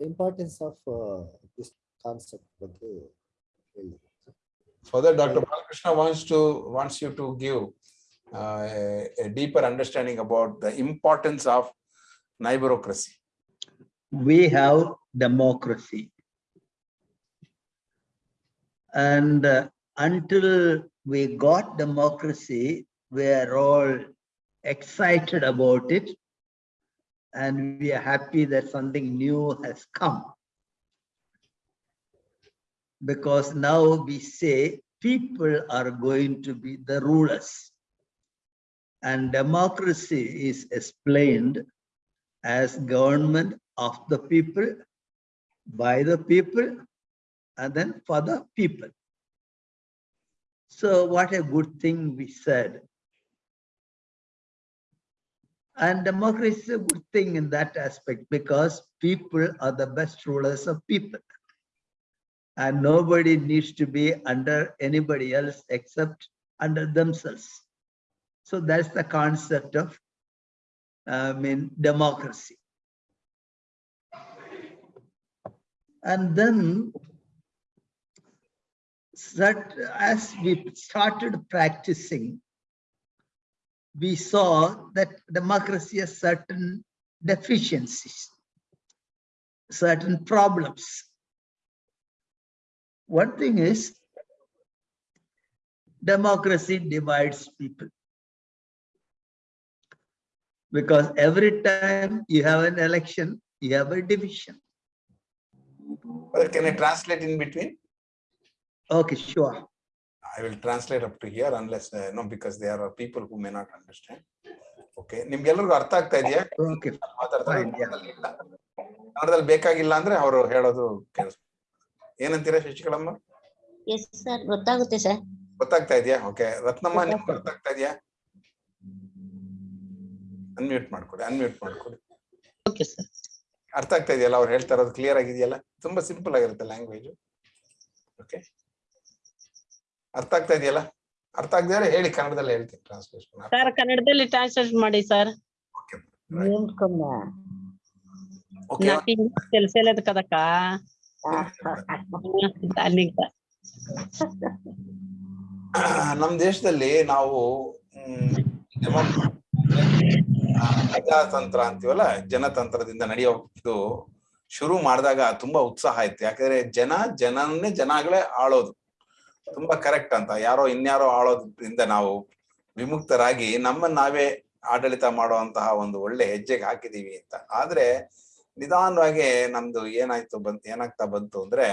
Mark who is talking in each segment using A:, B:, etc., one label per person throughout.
A: importance of uh, this concept
B: further dr balakrishna wants to wants you to give uh, a, deeper understanding about the importance of neighborocracy
C: we have democracy. And uh, until we got democracy we are all excited about it. And we are happy that something new has come. Because now we say people are going to be the rulers. And democracy is explained as government of the people, by the people, and then for the people. So what a good thing we said. And democracy is a good thing in that aspect because people are the best rulers of people. And nobody needs to be under anybody else except under themselves. So that's the concept of, I mean, democracy. And then that as we started practicing, we saw that democracy has certain deficiencies, certain problems. One thing is democracy divides people. Because every time you have an election, you have a division.
B: Well, can I translate in between?
C: Okay, sure.
B: I will translate up to here unless, uh, no, because there are people who may not understand. Okay, ನಿಮ್ಗೆಲ್ರಿಗೂ ಅರ್ಥ ಆಗ್ತಾ ಇದೆಯಾ? ಕನ್ನಡದಲ್ಲಿ ಬೇಕಾಗಿಲ್ಲ ಅಂದ್ರೆ ಅವರು ಹೇಳೋದು ಕೇಳಿಸ್ ಏನಂತೀರಾ ಶಶಿಕಲಮ್ಮ?
D: ಗೊತ್ತಾಗುತ್ತೆ ಸರ್
B: ಗೊತ್ತಾಗ್ತಾ ಇದೆಯಾ? ಓಕೆ ರತ್ನಮ್ಮ ನಿಮ್ಗೆ ಆಗ್ತಾ ಇದೆಯಾ? ಅನ್ಮ್ಯೂಟ್ ಮಾಡ್ಕೊಡಿ ಅನ್ಮ್ಯೂಟ್ ಮಾಡ್ಕೊಡಿ.
D: ಓಕೆ ಸರ್
B: ಅರ್ಥ ಆಗ್ತಾ ಇದೆಯಲ್ಲ? ಅವ್ರು ಹೇಳ್ತಾ ಇರೋದು ಕ್ಲಿಯರ್ ಆಗಿದೆಯಲ್ಲ? ತುಂಬಾ ಸಿಂಪಲ್ ಆಗಿರುತ್ತೆ ಲ್ಯಾಂಗ್ವೇಜ್ ಓಕೆ ಅರ್ಥ ಆಗ್ತಾ ಇದೆಯಲ್ಲ? ಅರ್ಥ ಆಗದೇ ಹೇಳಿ ಕನ್ನಡದಲ್ಲಿ ಹೇಳ್ತೀನಿ ಟ್ರಾನ್ಸ್ಲೇಷನ್
E: ಸರ್ ಕನ್ನಡದಲ್ಲಿ ಟ್ರಾನ್ಸ್ಲೇಟ್ ಮಾಡಿ ಸರ್ ಕೆಲಸ ಇಲ್ಲದ
B: ನಮ್ ದೇಶದಲ್ಲಿ ನಾವು ಪ್ರಜಾತಂತ್ರ ಅಂತೀವಲ್ಲ ಜನತಂತ್ರದಿಂದ ನಡೆಯೋ ಇದು ಶುರು ಮಾಡಿದಾಗ ತುಂಬಾ ಉತ್ಸಾಹ ಇತ್ತು. ಯಾಕಂದ್ರೆ ಜನ ಜನನ್ನೇ ಜನಗಳೇ ಆಳೋದು. ತುಂಬಾ ಕರೆಕ್ಟ್ ಅಂತ. ಯಾರೋ ಇನ್ಯಾರೋ ಆಳೋದ್ರಿಂದ ನಾವು ವಿಮುಕ್ತರಾಗಿ ನಮ್ಮನ್ನ ನಾವೇ ಆಡಳಿತ ಮಾಡುವಂತಹ ಒಂದು ಒಳ್ಳೆ ಹೆಜ್ಜೆಗೆ ಹಾಕಿದೀವಿ ಅಂತ. ಆದ್ರೆ ನಿಧಾನವಾಗಿ ನಮ್ದು ಏನಾಯ್ತು ಬಂತ್, ಏನಾಗ್ತಾ ಬಂತು ಅಂದ್ರೆ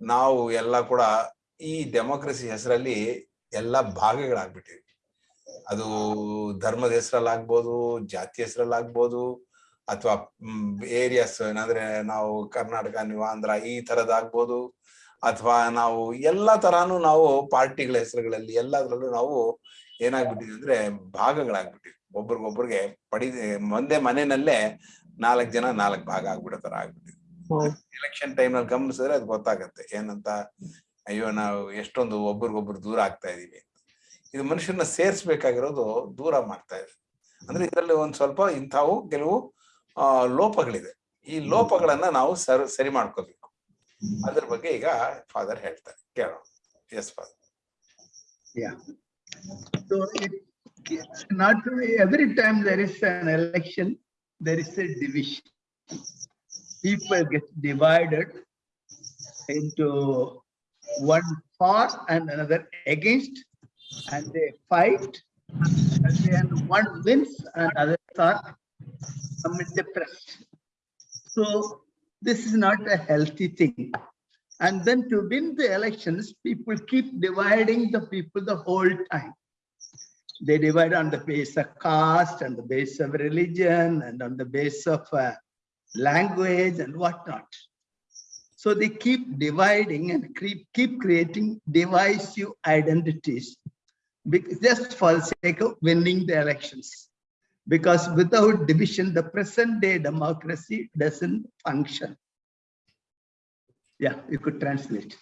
B: ನಾವು ಎಲ್ಲ ಕೂಡ ಈ ಡೆಮೋಕ್ರಸಿ ಹೆಸರಲ್ಲಿ ಎಲ್ಲ ಭಾಗಗಳಾಗ್ಬಿಟ್ಟಿವಿ. ಅದು ಧರ್ಮದ ಹೆಸರಲ್ಲಾಗ್ಬೋದು, ಜಾತಿ ಹೆಸರಲ್ಲಾಗ್ಬೋದು, ಅಥವಾ ಏರಿಯಾಸ್ ಏನಂದ್ರೆ ನಾವು ಕರ್ನಾಟಕ ನೀವು ಆಂಧ್ರ, ಈ ತರದಾಗ್ಬೋದು ಅಥವಾ ನಾವು ಎಲ್ಲಾ ತರಾನು ನಾವು ಪಾರ್ಟಿಗಳ ಹೆಸರುಗಳಲ್ಲಿ ಎಲ್ಲದ್ರಲ್ಲೂ ನಾವು ಏನಾಗ್ಬಿಟ್ಟಿದ್ವಿ ಅಂದ್ರೆ ಭಾಗಗಳಾಗ್ಬಿಟ್ಟಿವಿ. ಒಬ್ರಿಗೊಬ್ರಿಗೆ ಪಡಿ ಒಂದೇ ಮನೆಯಲ್ಲೇ ನಾಲ್ಕು ಜನ ನಾಲ್ಕು ಭಾಗ ಆಗ್ಬಿಡೋ ತರ ಆಗ್ಬಿಟ್ಟಿವಿ ಎಲೆಕ್ಷನ್ ಟೈಮ್ನಲ್ಲಿ ಗಮನಿಸಿದ್ರೆ ಅದು ಗೊತ್ತಾಗತ್ತೆ. ಏನಂತ ಅಯ್ಯೋ ನಾವು ಎಷ್ಟೊಂದು ಒಬ್ರಿಗೊಬ್ರು ದೂರ ಆಗ್ತಾ ಇದೀವಿ ಇದು ಮನುಷ್ಯನ ಸೇರ್ಸ್ಬೇಕಾಗಿರೋದು ದೂರ ಮಾಡ್ತಾ ಇದೆ. ಅಂದ್ರೆ ಇದರಲ್ಲಿ ಒಂದ್ ಸ್ವಲ್ಪ ಇಂಥವು ಕೆಲವು ಲೋಪಗಳಿದೆ. ಈ ಲೋಪಗಳನ್ನ ನಾವು ಸರಿ ಸರಿ ಮಾಡ್ಕೋಬೇಕು. ಅದ್ರ ಬಗ್ಗೆ ಈಗ ಫಾದರ್ ಹೇಳ್ತಾರೆ ಕೇಳೋಣ S father
C: Yeah. So it, it's not every time there is an election, there is a division. People get divided into one for and another against, and they fight. And then one wins and others are somewhat depressed. So this is not a healthy thing. And then to win the elections, people keep dividing the people the whole time. They divide on the base of caste and the base of religion and on the base of uh, language and whatnot. So they keep dividing and keep, keep creating divisive identities just for the sake of winning the elections. Because without division, the present day democracy doesn't function. Yeah, you could translate.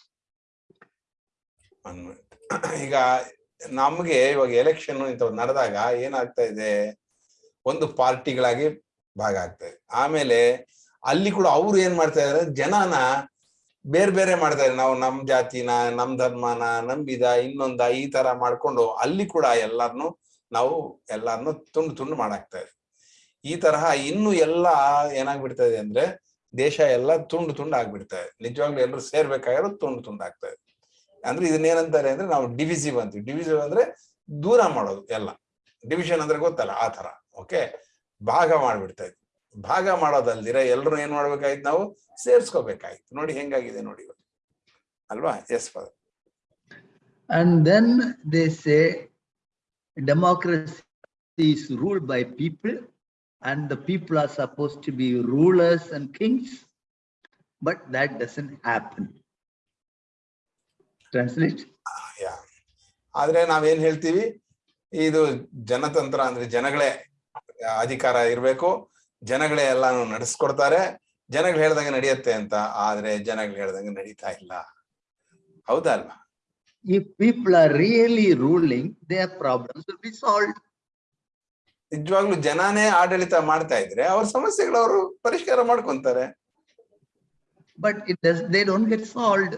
B: ಈಗ ನಮ್ಗೆ ಇವಾಗ election ಇಂಥವ್ ನಡೆದಾಗ ಏನಾಗ್ತಾ ಇದೆ ಒಂದು ಪಾರ್ಟಿಗಳಾಗಿ ಭಾಗ ಆಗ್ತಾ ಇದೆ ಆಮೇಲೆ ಅಲ್ಲಿ ಕೂಡ ಅವ್ರು ಏನ್ ಮಾಡ್ತಾ ಇದಾರೆ ಜನನ ಬೇರೆ ಬೇರೆ ಮಾಡ್ತಾ ಇದ್ದಾರೆ ನಾವು ನಮ್ ಜಾತಿನ ನಮ್ ಧರ್ಮನ ನಂಬಿದ ಇನ್ನೊಂದ ಈ ತರ ಮಾಡ್ಕೊಂಡು ಅಲ್ಲಿ ಕೂಡ ಎಲ್ಲಾರ್ನು ನಾವು ಎಲ್ಲಾನು ತುಂಡು ತುಂಡು ಮಾಡಾಕ್ತಾ ಇದ್ವಿ. ಈ ತರಹ ಇನ್ನು ಎಲ್ಲ ಏನಾಗ್ಬಿಡ್ತಾ ಇದೆ ಅಂದ್ರೆ ದೇಶ ಎಲ್ಲ ತುಂಡು ತುಂಡು ಆಗ್ಬಿಡ್ತಾ ಇದೆ. ನಿಜವಾಗ್ಲೂ ಎಲ್ಲರೂ ಸೇರ್ಬೇಕಾಗಿರೋ ತುಂಡು ತುಂಡು ಆಗ್ತಾ ಇದೆ. ಅಂದ್ರೆ ಇದನ್ನೇನಂತಾರೆ ಅಂದ್ರೆ ನಾವು ಡಿವಿಸಿವ್ ಅಂತೀವಿ. ಡಿವಿಸಿವ್ ಅಂದ್ರೆ ದೂರ ಮಾಡೋದು ಎಲ್ಲ. ಡಿವಿಷನ್ ಅಂದ್ರೆ ಗೊತ್ತಲ್ಲ, ಆ ತರ ಓಕೆ ಭಾಗ ಮಾಡ್ಬಿಡ್ತಾ ಇದ್ವಿ. ಭಾಗ ಮಾಡೋದಲ್ದಿರ ಎಲ್ಲರೂ ಏನ್ ಮಾಡ್ಬೇಕಾಯ್ತು ನಾವು? ಸೇರ್ಸ್ಕೋಬೇಕಾಯ್ತು. ನೋಡಿ ಹೆಂಗಾಗಿದೆ ನೋಡಿ ಅಲ್ವಾ? Yes father
C: and then they say democracy is ruled by people and the people are supposed to be rulers and kings. But that doesn't happen. Translate?
B: Yeah ಆದ್ರೆ ನಾವೇನ್ ಹೇಳ್ತೀವಿ ಇದು ಜನತಂತ್ರ ಅಂದ್ರೆ ಜನಗಳೇ ಅಧಿಕಾರ irbeku ಜನಗಳೇ ಎಲ್ಲಾನು ನಡೆಸ್ಕೊಡ್ತಾರೆ ಜನಗಳು ಹೇಳ್ದಂಗೆ ನಡೆಯುತ್ತೆ ಅಂತ ಆದ್ರೆ ಜನಗಳು ಹೇಳ್ದಂಗೆ ನಡೀತಾ ಇಲ್ಲ ಹೌದಾ ಅಲ್ವಾ
C: If people are really ruling, their problems will be solved.
B: ನಿಜವಾಗ್ಲೂ ಜನಾನೇ ಆಡಳಿತ ಮಾಡ್ತಾ ಇದ್ರೆ ಅವ್ರ ಸಮಸ್ಯೆಗಳು ಅವರು ಪರಿಷ್ಕಾರ ಮಾಡ್ಕೊಂತಾರೆ
C: But it does, they don't get solved.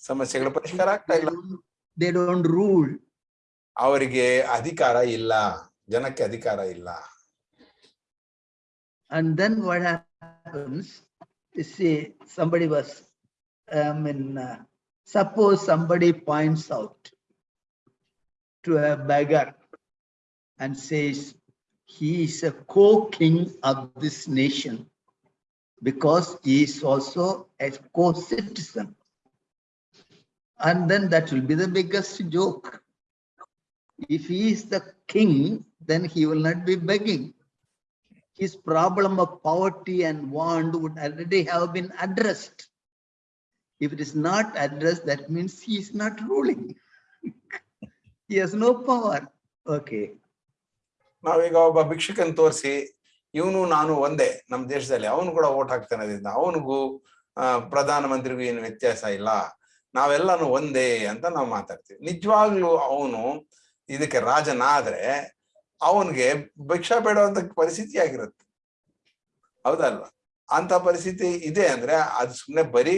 B: ಸಮಸ್ಯೆಗಳು ಪರಿಷ್ಕಾರ ಆಗ್ತಾ
C: They
B: ಇಲ್ಲ
C: don't, they don't rule.
B: ಅವರಿಗೆ ಅಧಿಕಾರ ಇಲ್ಲ ಜನಕ್ಕೆ ಅಧಿಕಾರ ಇಲ್ಲ
C: And then what happens, you see, somebody was, um, in uh, suppose somebody points out to a beggar and says, he is a co-king of this nation because he is also a co-citizen. And then that will be the biggest joke. If he is the king, then he will not be begging his problem of poverty and want would already have been addressed. If it is not addressed, that means he is not ruling. He has no power. Okay.
B: ನಾವೀಗ ಒಬ್ಬ ಭಿಕ್ಷುಕನ್ ತೋರಿಸಿ ಇವನು ನಾನು ಒಂದೇ ನಮ್ಮ ದೇಶದಲ್ಲಿ ಅವನು ಕೂಡ ಓಟ್ ಹಾಕ್ತಾನೆ ಅದರಿಂದ ಅವನಿಗೂ ಪ್ರಧಾನ ಮಂತ್ರಿಗೂ ಏನು ವ್ಯತ್ಯಾಸ ಇಲ್ಲ ನಾವೆಲ್ಲಾನು ಒಂದೇ ಅಂತ ನಾವು ಮಾತಾಡ್ತೀವಿ ನಿಜವಾಗ್ಲೂ ಅವನು ಇದಕ್ಕೆ ರಾಜನಾದ್ರೆ ಅವನಿಗೆ ಭಿಕ್ಷಾ ಬೇಡುವಂತ ಪರಿಸ್ಥಿತಿ ಆಗಿರುತ್ತೆ ಹೌದಲ್ವಾ ಅಂತ ಪರಿಸ್ಥಿತಿ ಇದೆ ಅಂದ್ರೆ ಅದು ಸುಮ್ನೆ ಬರೀ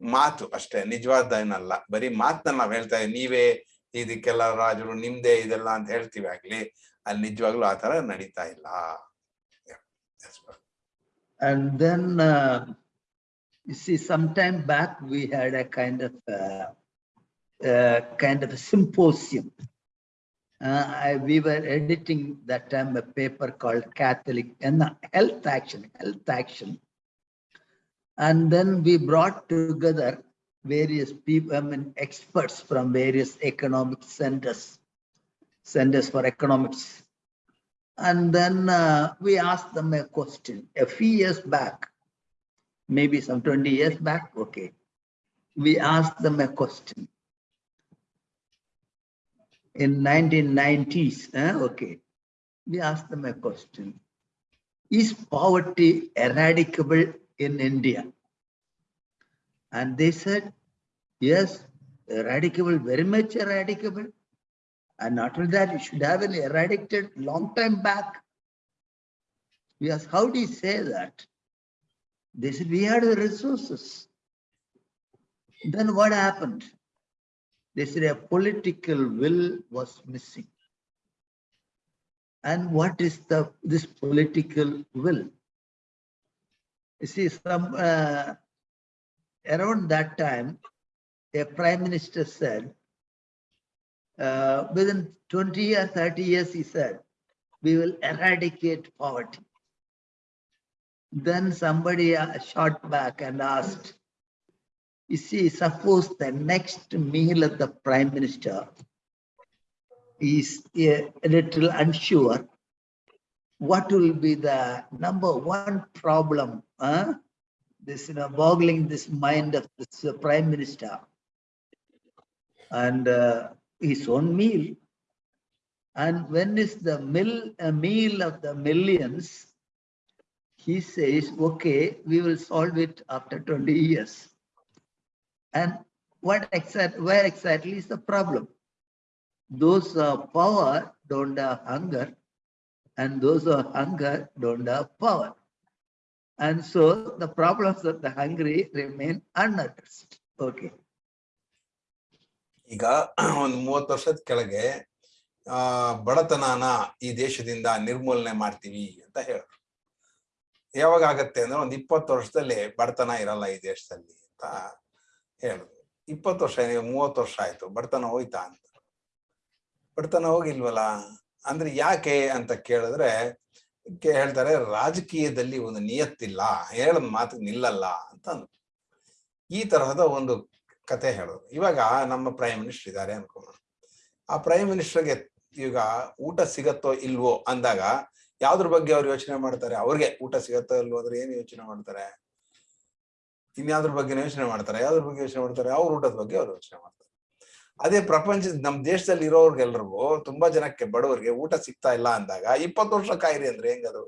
B: ಮಾತು ಅಷ್ಟೇ ನಿಜವಾದ ಏನಲ್ಲ ಬರೀ ಮಾತನ್ನ ನಾವ್ ಹೇಳ್ತಾ ಇದೀವಿ ನೀವೇ ಇದಕ್ಕೆಲ್ಲ ರಾಜರು ನಿಮ್ದೇ ಇದೆಲ್ಲ ಅಂತ ಹೇಳ್ತೀವಿ ಆಗ್ಲಿ ಅಲ್ಲಿ ನಿಜವಾಗ್ಲೂ ಆ ತರ ನಡೀತಾ ಇಲ್ಲ Yeah. Yes, brother.
C: And then, uh, you see, sometime back, we had a kind of, uh, uh, kind of a symposium. Uh, I, we were editing that time a paper called Catholic, and Health Action, Health Action. and then we brought together various people, I mean, experts from various economic centers, centers for economics. And then uh, we asked them a question a few years back, maybe some 20 years back. Okay. We asked them a question. In 1990s, eh, okay. We asked them a question. Is poverty eradicable in India? And they said, yes, eradicable, very much eradicable. And not only that, it should have been eradicated long time back. Asked, how do you say that? They said, we had the resources. Then what happened? They said a political will was missing. And what is the this political will? You see, some uh, around that time, a prime minister said, uh, within 20 or 30 years, he said, we will eradicate poverty. Then somebody uh, shot back and asked, you see, suppose the next meal of the prime minister is a little unsure, what will be the number one problem? Huh? This, you know, boggling this mind of this uh, prime minister and uh, his own meal. And when is the mill, a meal of the millions, he says, okay, we will solve it after 20 years. And what exact, where exactly is the problem? Those have power don't have hunger, and those who are hunger don't have power. And so the problems of the hungry remain unaddressed. Okay.
B: ಈಗ ಒಂದು ಮೂವತ್ತು ವರ್ಷದ ಕೆಳಗೆ, ಆ, ಬಡತನನ ಈ ದೇಶದಿಂದ ನಿರ್ಮೂಲನೆ ಮಾಡ್ತೀವಿ ಅಂತ ಹೇಳಿದ್ರು ಯಾವಾಗ ಆಗತ್ತೆ ಅಂದ್ರೆ ಒಂದ್ ಇಪ್ಪತ್ತು ವರ್ಷದಲ್ಲಿ ಬಡತನ ಇರಲ್ಲ ಈ ದೇಶದಲ್ಲಿ ಅಂತ ಹೇಳಿದ್ರು ಇಪ್ಪತ್ತು ವರ್ಷ ಮೂವತ್ತು ವರ್ಷ ಆಯ್ತು, ಬಡತನ ಹೋಯ್ತಾ ಅಂತ ಬಡತನ ಹೋಗಿಲ್ವಲ್ಲ ಅಂದ್ರೆ ಯಾಕೆ ಅಂತ ಕೇಳಿದ್ರೆ ಹೇಳ್ತಾರೆ, ರಾಜಕೀಯದಲ್ಲಿ ಒಂದು ನಿಯತ್ತಿಲ್ಲ ಹೇಳದ್ ಮಾತು ನಿಲ್ಲಲ್ಲ ಅಂತ ಅಂದ್ರು. ಈ ತರಹದ ಒಂದು ಕತೆ ಹೇಳೋದು. ಇವಾಗ ನಮ್ಮ ಪ್ರೈಮ್ ಮಿನಿಸ್ಟರ್ ಇದ್ದಾರೆ ಅನ್ಕೋಣ ಆ ಪ್ರೈಮ್ ಮಿನಿಸ್ಟರ್ಗೆ ಈಗ ಊಟ ಸಿಗತ್ತೋ ಇಲ್ವೋ ಅಂದಾಗ, ಯಾವ್ದ್ರ ಬಗ್ಗೆ ಅವ್ರು ಯೋಚನೆ ಮಾಡ್ತಾರೆ? ಅವ್ರಿಗೆ ಊಟ ಸಿಗತ್ತೋ ಇಲ್ವೋ ಅಂದ್ರೆ ಏನು ಯೋಚನೆ ಮಾಡ್ತಾರೆ? ಇನ್ಯಾವ್ದ್ರ ಬಗ್ಗೆ ಯೋಚನೆ ಮಾಡ್ತಾರೆ? ಯಾವ್ದ್ರ ಬಗ್ಗೆ ಯೋಚನೆ ಮಾಡ್ತಾರೆ? ಅವ್ರ ಊಟದ ಬಗ್ಗೆ ಅವ್ರು ಯೋಚನೆ ಮಾಡ್ತಾರೆ. ಅದೇ ಪ್ರಪಂಚ, ನಮ್ ದೇಶದಲ್ಲಿ ಇರೋರ್ಗೆಲ್ರಿಗೂ ತುಂಬಾ ಜನಕ್ಕೆ ಬಡವರಿಗೆ ಊಟ ಸಿಗ್ತಾ ಇಲ್ಲ ಅಂದಾಗ ಇಪ್ಪತ್ತು ವರ್ಷ ಕಾಯಿರಿ ಅಂದ್ರೆ ಹೆಂಗದು?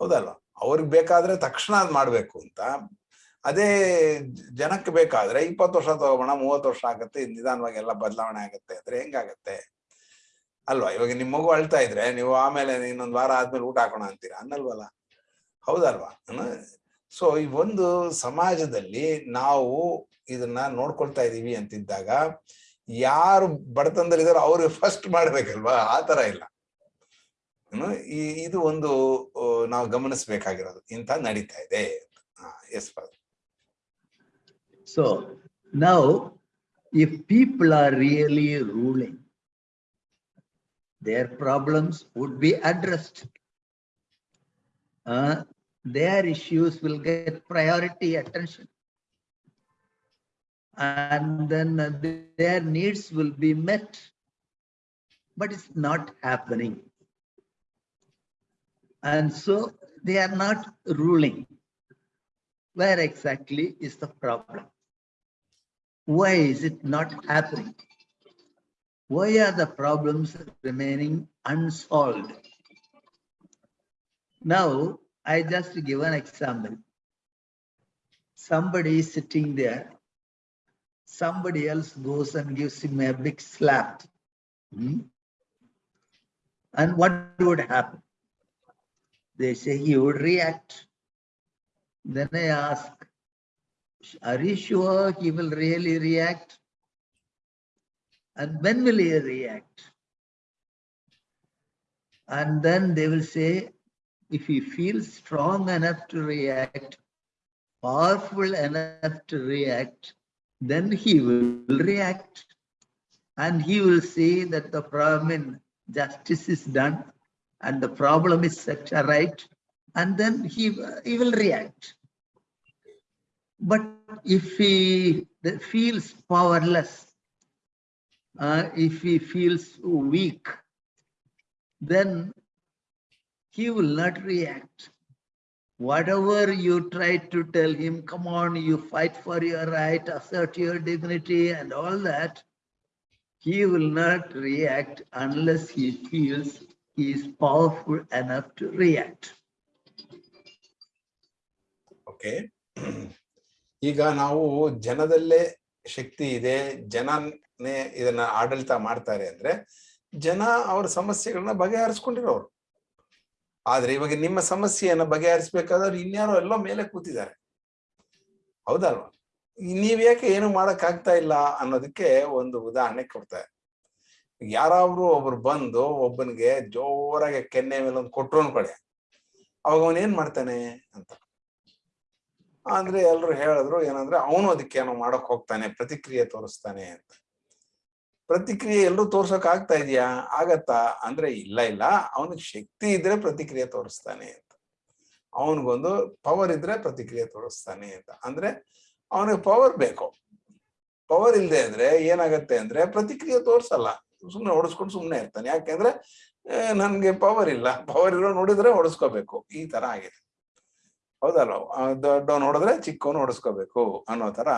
B: ಹೌದಲ್ವಾ? ಅವ್ರಿಗೆ ಬೇಕಾದ್ರೆ ತಕ್ಷಣ ಅದ್ ಮಾಡ್ಬೇಕು ಅಂತ. ಅದೇ ಜನಕ್ಕೆ ಬೇಕಾದ್ರೆ ಇಪ್ಪತ್ತು ವರ್ಷ ತಗೋಬೋಣ, ಮೂವತ್ತು ವರ್ಷ ಆಗತ್ತೆ, ನಿಧಾನವಾಗಿ ಎಲ್ಲ ಬದಲಾವಣೆ ಆಗತ್ತೆ ಅಂದ್ರೆ ಹೆಂಗಾಗತ್ತೆ? ಅಲ್ವಾ? ಇವಾಗ ನಿಮ್ ಮಗು ಅಳ್ತಾ ಇದ್ರೆ ನೀವು ಆಮೇಲೆ ಇನ್ನೊಂದು ವಾರ ಆದ್ಮೇಲೆ ಊಟ ಹಾಕೋಣ ಅಂತೀರಾ? ಅನ್ನಲ್ವಲ್ಲ? ಹೌದಲ್ವಾ? ಸೊ ಈ ಒಂದು ಸಮಾಜದಲ್ಲಿ ನಾವು ಇದನ್ನ ನೋಡ್ಕೊಳ್ತಾ ಇದೀವಿ ಅಂತಿದ್ದಾಗ ಯಾರು ಬಡತನದಲ್ಲಿದ್ದಾರೋ ಅವ್ರಿಗೆ ಫಸ್ಟ್ ಮಾಡ್ಬೇಕಲ್ವಾ? ಆ ತರ ಇಲ್ಲ. ಈ, ಇದು ಒಂದು ನಾವು ಗಮನಿಸಬೇಕಾಗಿರೋದು. ಇಂಥ ನಡೀತಾ ಇದೆ.
C: ಸೊ ನಾವು if people are really ruling their problems would be addressed their issues will get priority attention And then their needs will be met. But it's not happening. And so they are not ruling. Where exactly is the problem? Why is it not happening? Why are the problems remaining unsolved? Now, I just give an example. Somebody is sitting there. Somebody else goes and gives him a big slap. Hmm? And what would happen? They say he would react. Then I ask, are you sure he will really react? And when will he react? And then they will say, if he feels strong enough to react, powerful enough to react, then he will react. And he will say that the problem in justice is done and the problem is set right, and then he, he will react. But if he feels powerless, uh, if he feels weak, then he will not react Whatever you try to tell him, come on, you fight for your right, assert your dignity and all that, he will not react unless he feels he is powerful enough to react.
B: Okay ಈಗ ನಾವು ಜನದಲ್ಲೇ ಶಕ್ತಿ ಇದೆ ಜನನೇ ಇದನ್ನ ಆಡಳಿತ ಮಾಡ್ತಾರೆ ಅಂದ್ರೆ ಜನ ಅವ್ರ ಸಮಸ್ಯೆಗಳನ್ನ ಬಗೆಹರಿಸ್ಕೊಂಡಿರೋರು ಆದ್ರೆ ಇವಾಗ ನಿಮ್ಮ ಸಮಸ್ಯೆಯನ್ನ ಬಗೆಹರಿಸ್ಬೇಕಾದ್ರೆ ಇನ್ಯಾರೋ ಎಲ್ಲೋ ಮೇಲೆ ಕೂತಿದ್ದಾರೆ. ಹೌದಲ್ವಾ? ನೀವ್ ಯಾಕೆ ಏನು ಮಾಡಕ್ ಆಗ್ತಾ ಇಲ್ಲ ಅನ್ನೋದಕ್ಕೆ ಒಂದು ಉದಾಹರಣೆ ಕೊಡ್ತಾರೆ ಯಾರಾದ್ರು ಒಬ್ರು ಬಂದು ಒಬ್ಬನಿಗೆ ಜೋರಾಗಿ ಕೆನ್ನೆ ಮೇಲೆ ಒಂದು ಕೊಟ್ರು ಅನ್ಕೊಳ್ಳಿ. ಅವಾಗ ಅವನ್ ಏನ್ ಮಾಡ್ತಾನೆ ಅಂತ. ಅಂದ್ರೆ ಎಲ್ರು ಹೇಳಿದ್ರು ಏನಂದ್ರೆ, ಅವನು ಅದಕ್ಕೆ ಏನೋ ಮಾಡಕ್ ಹೋಗ್ತಾನೆ, ಪ್ರತಿಕ್ರಿಯೆ ತೋರಿಸ್ತಾನೆ ಅಂತ. ಪ್ರತಿಕ್ರಿಯೆ ಎಲ್ಲರೂ ತೋರ್ಸಕ್ ಆಗ್ತಾ ಇದೆಯಾ? ಆಗತ್ತಾ? ಅಂದ್ರೆ ಇಲ್ಲ ಇಲ್ಲ. ಅವನಿಗೆ ಶಕ್ತಿ ಇದ್ರೆ ಪ್ರತಿಕ್ರಿಯೆ ತೋರಿಸ್ತಾನೆ ಅಂತ. ಅವನಿಗೊಂದು ಪವರ್ ಇದ್ರೆ ಪ್ರತಿಕ್ರಿಯೆ ತೋರಿಸ್ತಾನೆ ಅಂತ. ಅಂದ್ರೆ ಅವನಿಗೆ ಪವರ್ ಬೇಕು. ಪವರ್ ಇಲ್ಲದೆ ಅಂದ್ರೆ ಏನಾಗತ್ತೆ ಅಂದ್ರೆ ಪ್ರತಿಕ್ರಿಯೆ ತೋರಿಸಲ್ಲ. ಸುಮ್ನೆ ಹೊಡೆಸ್ಕೊಂಡು ಸುಮ್ಮನೆ ಇರ್ತಾನೆ. ಯಾಕೆಂದ್ರೆ ನನ್ಗೆ ಪವರ್ ಇಲ್ಲ. ಪವರ್ ಇರೋ ನೋಡಿದ್ರೆ ಹೊಡೆಸ್ಕೋಬೇಕು ಈ ತರ ಆಗಿದೆ. ಹೌದಲ್ವ? ದೊಡ್ಡ ನೋಡಿದ್ರೆ ಚಿಕ್ಕವನು ಹೊಡೆಸ್ಕೋಬೇಕು ಅನ್ನೋ ತರ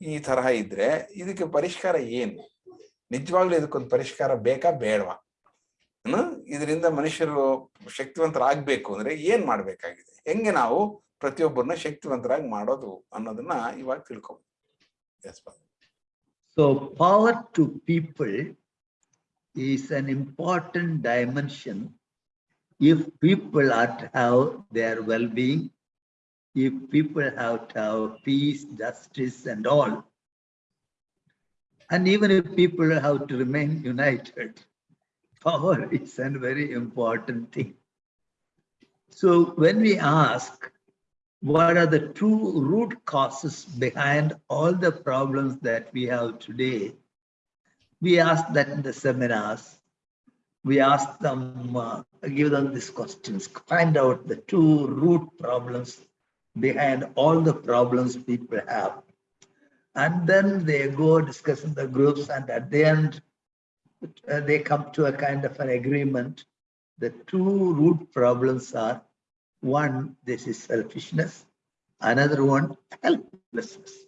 B: ಈ ತರಹ ಇದ್ರೆ ಇದಕ್ಕೆ ಪರಿಷ್ಕಾರ ಏನು? ನಿಜವಾಗ್ಲೂ ಇದಕ್ಕೊಂದು ಪರಿಷ್ಕಾರ ಬೇಕಾ? ಬೇಡವಾ? ಹ್ಮ್? ಇದರಿಂದ ಮನುಷ್ಯರು ಶಕ್ತಿವಂತರಾಗಬೇಕು ಅಂದ್ರೆ ಏನ್ ಮಾಡ್ಬೇಕಾಗಿದೆ? ಹೆಂಗೆ ನಾವು ಪ್ರತಿಯೊಬ್ಬರನ್ನ ಶಕ್ತಿವಂತರಾಗಿ ಮಾಡೋದು ಅನ್ನೋದನ್ನ ಇವಾಗ ತಿಳ್ಕೊಬೋದು.
C: So power to people is an important dimension if people are to have their well being if people have to have peace justice and all and even if people have to remain united, power is a very important thing. So when we ask, what are the two root causes behind all the problems that we have today? We ask that in the seminars. We ask them, uh, give them these questions, find out the two root problems behind all the problems people have. And then they go discuss in the groups and at the end, uh, they come to a kind of an agreement. The two root problems are one, this is selfishness. Another one, helplessness.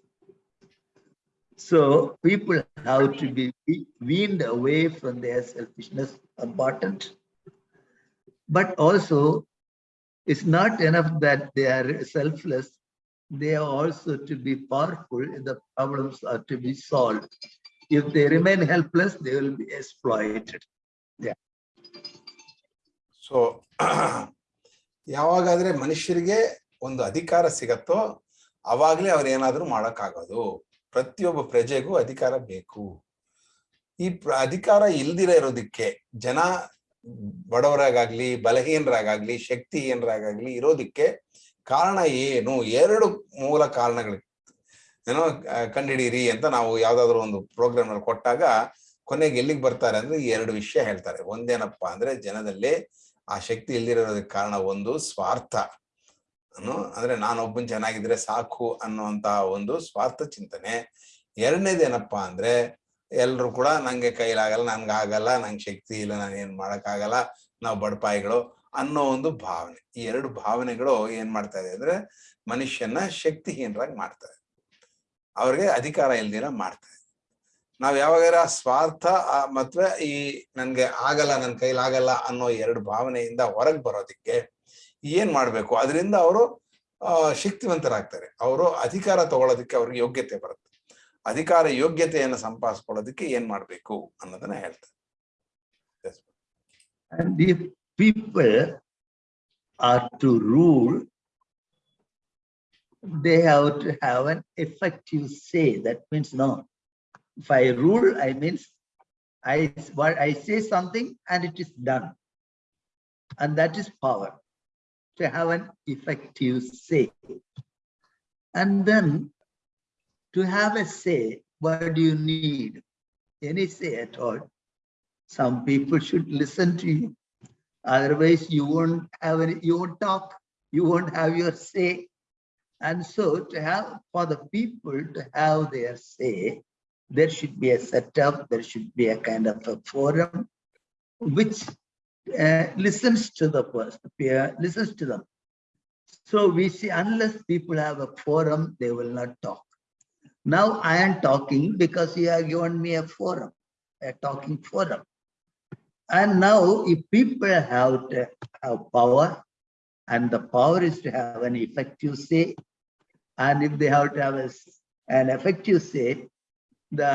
C: So people have to be weaned away from their selfishness, important. But also, it's not enough that they are selfless. They are also to be powerful the problems are to be solved. If they remain helpless, they will be exploited.
B: So ಯಾವಾಗಾದ್ರೆ ಮನುಷ್ಯರಿಗೆ ಒಂದು ಅಧಿಕಾರ ಸಿಗತ್ತೋ ಅವಾಗಲೇ ಅವ್ರು ಏನಾದ್ರೂ ಮಾಡೋಕ್ಕಾಗೋದು ಪ್ರತಿಯೊಬ್ಬ ಪ್ರಜೆಗೂ ಅಧಿಕಾರ ಬೇಕು ಈ ಅಧಿಕಾರ ಇಲ್ದಿರ ಇರೋದಕ್ಕೆ ಜನ ಬಡವರಾಗ್ಲಿ ಬಲಹೀನರಾಗ್ಲಿ ಶಕ್ತಿಹೀನರಾಗ್ಲಿ ಇರೋದಕ್ಕೆ ಕಾರಣ ಏನು? ಎರಡು ಮೂಲ ಕಾರಣಗಳು ಏನೋ ಕಂಡಿಡೀರಿ ಅಂತ ನಾವು ಯಾವ್ದಾದ್ರು ಒಂದು ಪ್ರೋಗ್ರಾಮ್ನಲ್ಲಿ ಕೊಟ್ಟಾಗ ಕೊನೆಗೆ ಎಲ್ಲಿಗೆ ಬರ್ತಾರೆ ಅಂದ್ರೆ ಎರಡು ವಿಷಯ ಹೇಳ್ತಾರೆ. ಒಂದೇನಪ್ಪಾ ಅಂದ್ರೆ ಜನದಲ್ಲಿ ಆ ಶಕ್ತಿ ಇಲ್ದಿರೋದಕ್ಕೆ ಕಾರಣ ಒಂದು ಸ್ವಾರ್ಥ. ಅಂದ್ರೆ ನಾನೊಬ್ಬನ್ ಚೆನ್ನಾಗಿದ್ರೆ ಸಾಕು ಅನ್ನುವಂತಹ ಒಂದು ಸ್ವಾರ್ಥ ಚಿಂತನೆ. ಎರಡನೇದೇನಪ್ಪಾ ಅಂದ್ರೆ ಎಲ್ರು ಕೂಡ ನಂಗೆ ಕೈಲಾಗಲ್ಲ ನನ್ಗೆ ಆಗಲ್ಲ ನಂಗೆ ಶಕ್ತಿ ಇಲ್ಲ ನಾನು ಏನ್ ಮಾಡಕ್ಕಾಗಲ್ಲ, ನಾವು ಬಡಪಾಯಿಗಳು. ಅನ್ನೋ ಒಂದು ಭಾವನೆ. ಈ ಎರಡು ಭಾವನೆಗಳು ಏನ್ ಮಾಡ್ತಾ ಇದೆ ಅಂದ್ರೆ ಮನುಷ್ಯನ ಶಕ್ತಿಹೀನರಾಗಿ ಮಾಡ್ತಾರೆ ಅವ್ರಿಗೆ ಅಧಿಕಾರ ಇಲ್ದಿರ ಮಾಡ್ತಾರೆ ನಾವ್ ಯಾವಾಗಾರ ಸ್ವಾರ್ಥ ಮತ್ತೆ ಈ ನನ್ಗೆ ಆಗಲ್ಲ, ನನ್ ಕೈಲಾಗಲ್ಲ ಅನ್ನೋ ಎರಡು ಭಾವನೆಯಿಂದ ಹೊರಗೆ ಬರೋದಿಕ್ಕೆ ಏನ್ ಮಾಡ್ಬೇಕು? ಅದರಿಂದ ಅವರು ಶಕ್ತಿವಂತರಾಗ್ತಾರೆ. ಅವರು ಅಧಿಕಾರ ತಗೊಳ್ಳೋದಕ್ಕೆ ಅವ್ರಿಗೆ ಯೋಗ್ಯತೆ ಬರುತ್ತೆ. ಅಧಿಕಾರ ಯೋಗ್ಯತೆಯನ್ನು ಸಂಪಾದಿಸ್ಕೊಳ್ಳೋದಕ್ಕೆ ಏನ್ ಮಾಡ್ಬೇಕು ಅನ್ನೋದನ್ನ ಹೇಳ್ತಾರೆ.
C: People are to rule, they have to have an effective say. That means no. If I rule, I means I what I say something and it is done. And that is power. To have an effective say. And then to have a say, what do you need? Any say at all? Some people should listen to you. Otherwise, you won't have any, you won't talk, you won't have your say. And so to have, for the people to have their say, there should be a setup, there should be a kind of a forum which uh, listens to the person, peer, listens to them. So we see unless people have a forum, they will not talk. Now I am talking because you have given me a forum, a talking forum. And now if people have to have power and the power is to have an effective say, and if they have to have a s- an effective say, the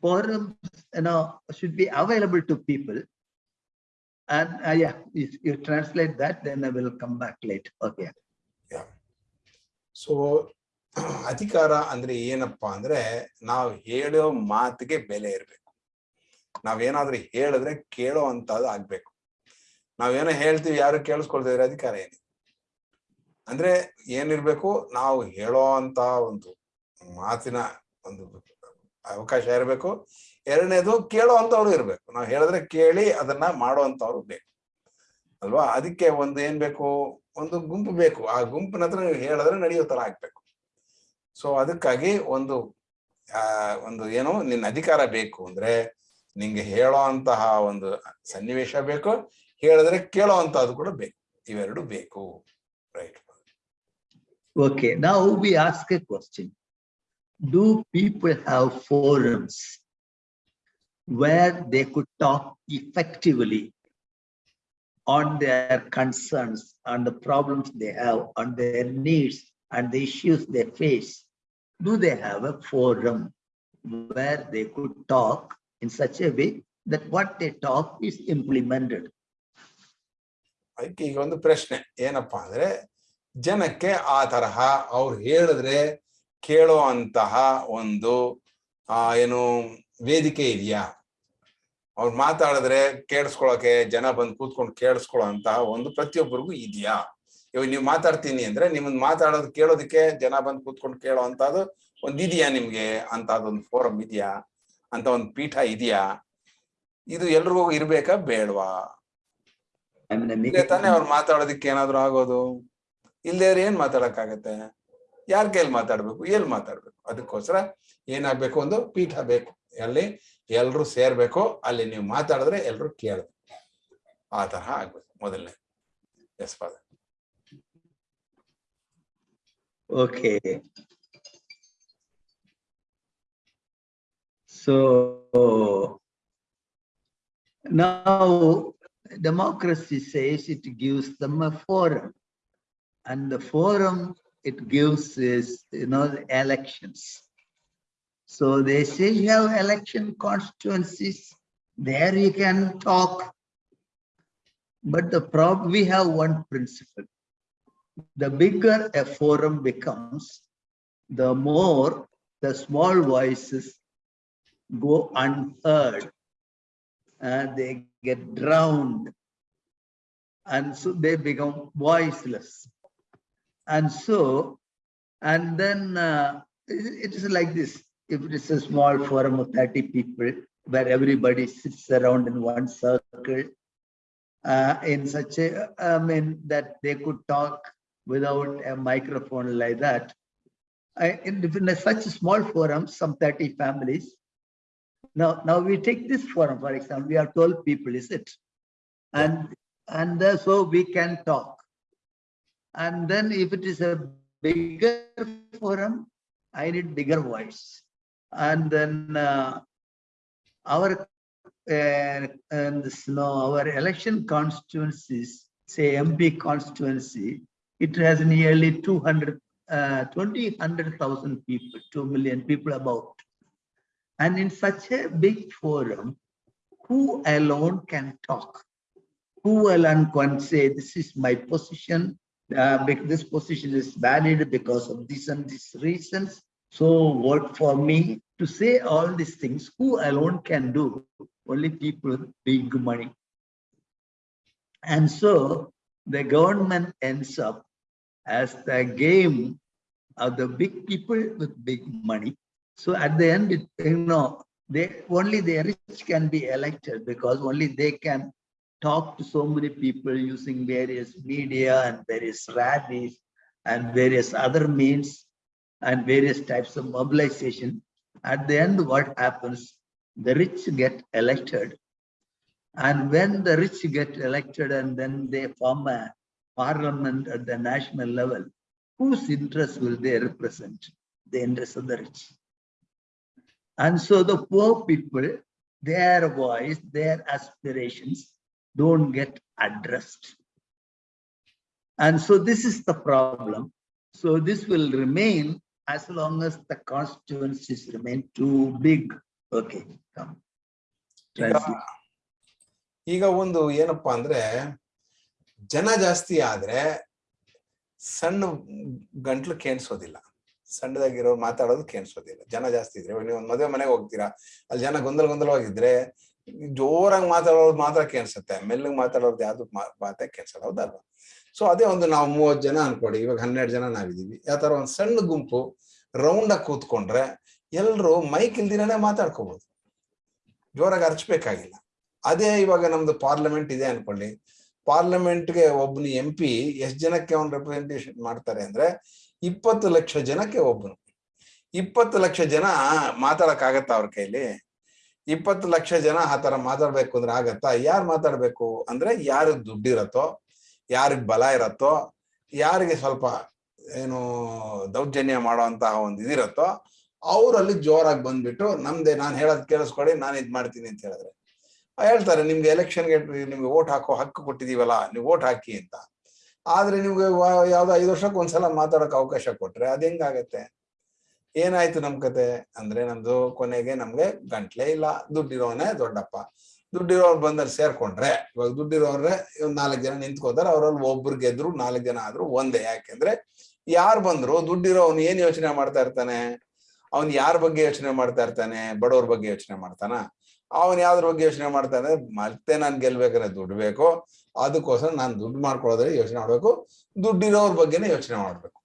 C: forums, you know, should be available to people. And uh, yeah, if you translate that, then I will come back later. Okay.
B: So ಅಧಿಕಾರ ಅಂದ್ರೆ ಏನಪ್ಪಾ ಅಂದ್ರೆ ನಾವು ಹೇಳೋ ಮಾತಿಗೆ ಬೆಲೆ ಇರ್ಬೇಕು ನಾವೇನಾದ್ರೂ ಹೇಳಿದ್ರೆ ಕೇಳೋ ಅಂತದ್ದು ಆಗ್ಬೇಕು. ನಾವೇನೋ ಹೇಳ್ತೀವಿ, ಯಾರು ಕೇಳಿಸ್ಕೊಳ್ತಿದ್ರೆ ಅಧಿಕಾರ ಏನಿ ಅಂದ್ರೆ ಏನಿರ್ಬೇಕು, ನಾವು ಹೇಳೋ ಅಂತ ಒಂದು ಮಾತಿನ ಒಂದು ಅವಕಾಶ ಇರಬೇಕು. ಎರಡನೇದು ಕೇಳೋ ಅಂತವ್ರು ಇರ್ಬೇಕು. ನಾವು ಹೇಳಿದ್ರೆ ಕೇಳಿ ಅದನ್ನ ಮಾಡೋ ಅಂತವ್ರು ಬೇಕು. ಅಲ್ವಾ? ಅದಕ್ಕೆ ಒಂದು ಏನ್ ಬೇಕು? ಒಂದು ಗುಂಪು ಬೇಕು. ಆ ಗುಂಪಿನ ಹತ್ರ ನೀವು ಹೇಳಿದ್ರೆ ನಡೆಯೋ ತರ ಆಗ್ಬೇಕು. ಸೊ ಅದಕ್ಕಾಗಿ ಒಂದು ಒಂದು ಏನು, ನಿನ್ನ ಅಧಿಕಾರ ಬೇಕು ಅಂದ್ರೆ ನಿಂಗೆ ಹೇಳೋ ಅಂತಹ ಒಂದು ಸನ್ನಿವೇಶ ಬೇಕು ಹೇಳಿದ್ರೆ ಕೇಳೋ ಅಂತದ್ದು ಕೂಡ ಬೇಕು ಇವೆರಡು ಬೇಕು right
C: Okay, now we ask a question. Do people have forums where they could talk effectively on their concerns, on the problems they have, on their needs and the issues they face? Do they have a forum where they could talk in such a way that what they talk is implemented?
B: ಅದಕ್ಕೆ ಈಗ ಒಂದು ಪ್ರಶ್ನೆ, ಏನಪ್ಪಾ ಅಂದ್ರೆ ಜನಕ್ಕೆ ಆ ತರಹ ಅವ್ರು ಹೇಳಿದ್ರೆ ಕೇಳೋ ಅಂತಹ ಒಂದು, ಆ, ಏನು ವೇದಿಕೆ ಇದೆಯಾ? ಅವ್ರು ಮಾತಾಡಿದ್ರೆ ಕೇಳಿಸ್ಕೊಳಕ್ಕೆ, ಜನ ಬಂದು ಕೂತ್ಕೊಂಡು ಕೇಳಿಸ್ಕೊಳ್ಳೋ ಅಂತಹ ಒಂದು ಪ್ರತಿಯೊಬ್ಬರಿಗೂ ಇದೆಯಾ? ಇವಾಗ ನೀವು ಮಾತಾಡ್ತೀನಿ ಅಂದ್ರೆ ನಿಮ್ಮನ್ನ ಮಾತಾಡೋದು ಕೇಳೋದಕ್ಕೆ ಜನ ಬಂದು ಕೂತ್ಕೊಂಡು ಕೇಳೋ ಅಂತದ್ದು ಒಂದು ಇದೆಯಾ ನಿಮ್ಗೆ? ಅಂತದೊಂದು ಫೋರಂ ಇದೆಯಾ? ಅಂತ ಒಂದು ಪೀಠ ಇದೆಯಾ? ಇದು ಎಲ್ರಿಗೂ ಇರ್ಬೇಕಾ ಬೇಡವಾ? ತಾನೇ ಅವ್ರು ಮಾತಾಡೋದಕ್ಕೆ ಏನಾದ್ರು ಆಗೋದು? ಇಲ್ಲೇ ಏನ್ ಮಾತಾಡಕ್ಕಾಗತ್ತೆ? ಯಾರ ಕೈಲಿ ಮಾತಾಡ್ಬೇಕು? ಎಲ್ಲಿ ಮಾತಾಡ್ಬೇಕು? ಅದಕ್ಕೋಸ್ಕರ ಏನಾಗ್ಬೇಕು ಒಂದು ಪೀಠ ಬೇಕು. ಅಲ್ಲಿ ಎಲ್ರು ಸೇರ್ಬೇಕು. ಅಲ್ಲಿ ನೀವು ಮಾತಾಡಿದ್ರೆ ಎಲ್ರು ಕೇಳಬೇಕು. ಆ ತರಹ ಆಗ್ಬೇಕು. ಮೊದಲನೇ. Yes father
C: Okay. So now democracy says it gives them a forum. And the forum it gives is, you know, elections. So they say you have election constituencies, there you can talk. But the problem, we have one principle the bigger a forum becomes, the more the small voices go unheard. And they get drowned. And so they become voiceless. And so, and then uh, it it is like this. If it is a small forum of 30 people where everybody sits around in one circle, uh, in such a, I mean, that they could talk without a microphone like that. I, in, in such a small forum, some 30 families. Now, now we take this forum, for example, we are 12 people, is it? And, and uh, so we can talk. And then if it is a bigger forum, I need bigger voice. And then uh, our uh, and this, know, our election constituencies, say MP constituency, it has nearly 200, uh, 20, 100,000 people, 2 million people about. And in such a big forum, who alone can talk? Who alone can say, this is my position, uh, this position is valid because of this and these reasons. So vote for me to say all these things. Who alone can do? Only people with big money. And so the government ends up as the game of the big people with big money. So at the end, it, you know, they only the rich can be elected because only they can talk to so many people using various media and various rallies and various other means and various types of mobilization. At the end, what happens? The rich get elected. And when the rich get elected and then they form a parliament at the national level, whose interest will they represent? The interest of the rich. And so the poor people, their voice, their aspirations don't get addressed. And so this is the problem. So this will remain as long as the constituencies remain too big. Okay, come.
B: ಈಗ
C: Translate.
B: ಈಗ ಒಂದು ಏನಪ್ಪಾ ಅಂದ್ರೆ ಜನ ಜಾಸ್ತಿ ಆದ್ರೆ ಸಣ್ಣ ಗಂಟ್ಲು ಕೇಣಿಸೋದಿಲ್ಲ ಸಣ್ಣದಾಗಿರೋ ಮಾತಾಡೋದು ಕೇಳಿಸೋದಿಲ್ಲ ಜನ ಜಾಸ್ತಿ ಇದ್ರೆ ನೀವು ಒಂದು ಮದುವೆ ಮನೆಗೆ ಹೋಗ್ತೀರಾ? ಅಲ್ಲಿ ಜನ ಗೊಂದಲ ಗೊಂದಲವಾಗಿದ್ರೆ ಜೋರಾಗಿ ಮಾತಾಡೋದು ಮಾತ್ರ ಕೇಳಿಸುತ್ತೆ ಮೆಲ್ಲಗೆ ಮಾತಾಡೋದು ಯಾವ್ದು ಮಾತ ಕೇಳಿಸಲ್ಲ ಹೌದಲ್ವಾ ಸೊ ಅದೇ ಒಂದು ನಾವು ಮೂವತ್ತು ಜನ ಅನ್ಕೊಡಿ ಇವಾಗ ಹನ್ನೆರಡು ಜನ ನಾವಿದೀವಿ ಯಾವ ತರ ಒಂದು ಸಣ್ಣ ಗುಂಪು ರೌಂಡ್ ಆಗಿ ಕೂತ್ಕೊಂಡ್ರೆ ಎಲ್ಲರೂ ಮೈಕ್ ಇಲ್ದಿರೇ ಮಾತಾಡ್ಕೋಬಹುದು ಜೋರಾಗಿ ಹರ್ಚ್ಬೇಕಾಗಿಲ್ಲ. ಅದೇ ಇವಾಗ ನಮ್ದು ಪಾರ್ಲಿಮೆಂಟ್ ಇದೆ ಅನ್ಕೊಳ್ಳಿ ಪಾರ್ಲಿಮೆಂಟ್ಗೆ ಗೆ ಎಂ ಪಿ ಎಷ್ಟ್ ಜನಕ್ಕೆ ಅವ್ನು ರೆಪ್ರೆಸೆಂಟೇಷನ್ ಮಾಡ್ತಾರೆ ಅಂದ್ರೆ ಇಪ್ಪತ್ತು ಲಕ್ಷ ಜನಕ್ಕೆ ಒಬ್ಬರು ಇಪ್ಪತ್ತು ಲಕ್ಷ ಜನ ಮಾತಾಡಕ್ ಆಗತ್ತಾ ಅವ್ರ ಕೈಲಿ? ಇಪ್ಪತ್ತು ಲಕ್ಷ ಜನ ಆ ಥರ ಮಾತಾಡ್ಬೇಕು ಅಂದ್ರೆ ಆಗತ್ತಾ? ಯಾರು ಮಾತಾಡ್ಬೇಕು? ಅಂದ್ರೆ ಯಾರಿಗ್ ದುಡ್ಡಿರತ್ತೋ, ಯಾರಿಗ್ ಬಲ ಇರತ್ತೋ, ಯಾರಿಗೆ ಸ್ವಲ್ಪ ಏನು ದೌರ್ಜನ್ಯ ಮಾಡುವಂತಹ ಒಂದು ಇದಿರತ್ತೋ, ಅವರಲ್ಲಿ ಜೋರಾಗಿ ಬಂದ್ಬಿಟ್ಟು ನಮ್ದೆ ನಾನು ಹೇಳೋದು ಕೇಳಿಸ್ಕೊಳ್ಳಿ, ನಾನು ಇದು ಮಾಡ್ತೀನಿ ಅಂತ ಹೇಳಿದ್ರೆ. ಹೇಳ್ತಾರೆ, ನಿಮ್ಗೆ ಎಲೆಕ್ಷನ್ಗೆ ನಿಮ್ಗೆ ಓಟ್ ಹಾಕೋ ಹಕ್ಕು ಕೊಟ್ಟಿದೀವಲ್ಲ, ನೀವು ಓಟ್ ಹಾಕಿ ಅಂತ. ಆದ್ರೆ ನಿಮ್ಗೆ ಯಾವುದು ಐದು ವರ್ಷಕ್ಕೆ ಒಂದ್ಸಲ ಮಾತಾಡೋಕೆ ಅವಕಾಶ ಕೊಟ್ರೆ ಅದ್ ಹೆಂಗಾಗತ್ತೆ? ಏನಾಯ್ತು ನಮ್ ಕತೆ? ಅಂದ್ರೆ ನಮ್ದು ಕೊನೆಗೆ ನಮ್ಗೆ ಗಂಟ್ಲೆ ಇಲ್ಲ. ದುಡ್ಡಿರೋನೆ ದೊಡ್ಡಪ್ಪ. ದುಡ್ಡಿರೋರು ಬಂದಲ್ಲಿ ಸೇರ್ಕೊಂಡ್ರೆ, ಇವಾಗ ದುಡ್ಡಿರೋರ್ರೆ ಇವ್ ನಾಲ್ಕು ಜನ ನಿಂತ್ಕೋತಾರೆ ಅವ್ರಲ್ಲಿ ಒಬ್ರು ಗೆದ್ರು, ನಾಲ್ಕು ಜನ ಆದ್ರೂ ಒಂದೇ. ಯಾಕೆಂದ್ರೆ ಯಾರು ಬಂದ್ರು ದುಡ್ಡಿರೋ ಅವ್ನು ಏನ್ ಯೋಚನೆ ಮಾಡ್ತಾ ಇರ್ತಾನೆ? ಅವ್ನ್ ಯಾರ ಬಗ್ಗೆ ಯೋಚನೆ ಮಾಡ್ತಾ ಇರ್ತಾನೆ? ಬಡವ್ರ ಬಗ್ಗೆ ಯೋಚನೆ ಮಾಡ್ತಾನ? ಅವನ್ ಯಾವ್ದ್ರ ಬಗ್ಗೆ ಯೋಚನೆ ಮಾಡ್ತಾನೆ ಮತ್ತೆ ನಾನ್ ಗೆಲ್ಬೇಕಾದ್ರೆ ದುಡ್ಡು ಬೇಕು. ಅದಕ್ಕೋಸ್ಕರ ನಾನು ದುಡ್ಡು ಮಾಡ್ಕೊಳ್ಳೋದ್ರೆ ಯೋಚನೆ ಮಾಡ್ಬೇಕು. ದುಡ್ಡಿರೋರ್ ಬಗ್ಗೆನೇ ಯೋಚನೆ ಮಾಡ್ಬೇಕು.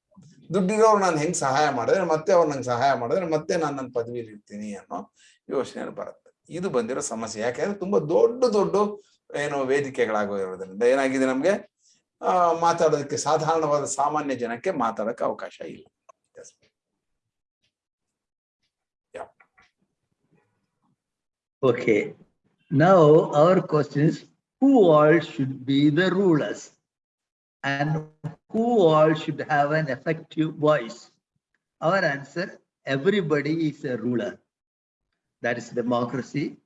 B: ದುಡ್ಡಿರೋರು ನಾನು ಹೆಂಗ್ ಸಹಾಯ ಮಾಡಿದ್ರೆ, ಮತ್ತೆ ಅವ್ರು ನಂಗೆ ಸಹಾಯ ಮಾಡಿದ್ರೆ, ಮತ್ತೆ ನಾನು ನನ್ನ ಪದವಿಲಿ ಇರ್ತೀನಿ ಅನ್ನೋ ಯೋಚನೆ ಬರುತ್ತೆ. ಇದು ಬಂದಿರೋ ಸಮಸ್ಯೆ. ಯಾಕೆಂದ್ರೆ ತುಂಬಾ ದೊಡ್ಡ ದೊಡ್ಡ ಏನು ವೇದಿಕೆಗಳಾಗಿರೋದ್ರಿಂದ ಏನಾಗಿದೆ ನಮ್ಗೆ? ಮಾತಾಡೋದಕ್ಕೆ ಸಾಧಾರಣವಾದ ಸಾಮಾನ್ಯ ಜನಕ್ಕೆ ಮಾತಾಡಕ್ಕೆ ಅವಕಾಶ ಇಲ್ಲ.
C: Okay. Now our question is, who all should be the rulers? And who all should have an effective voice? Our answer, everybody is a ruler. That is democracy.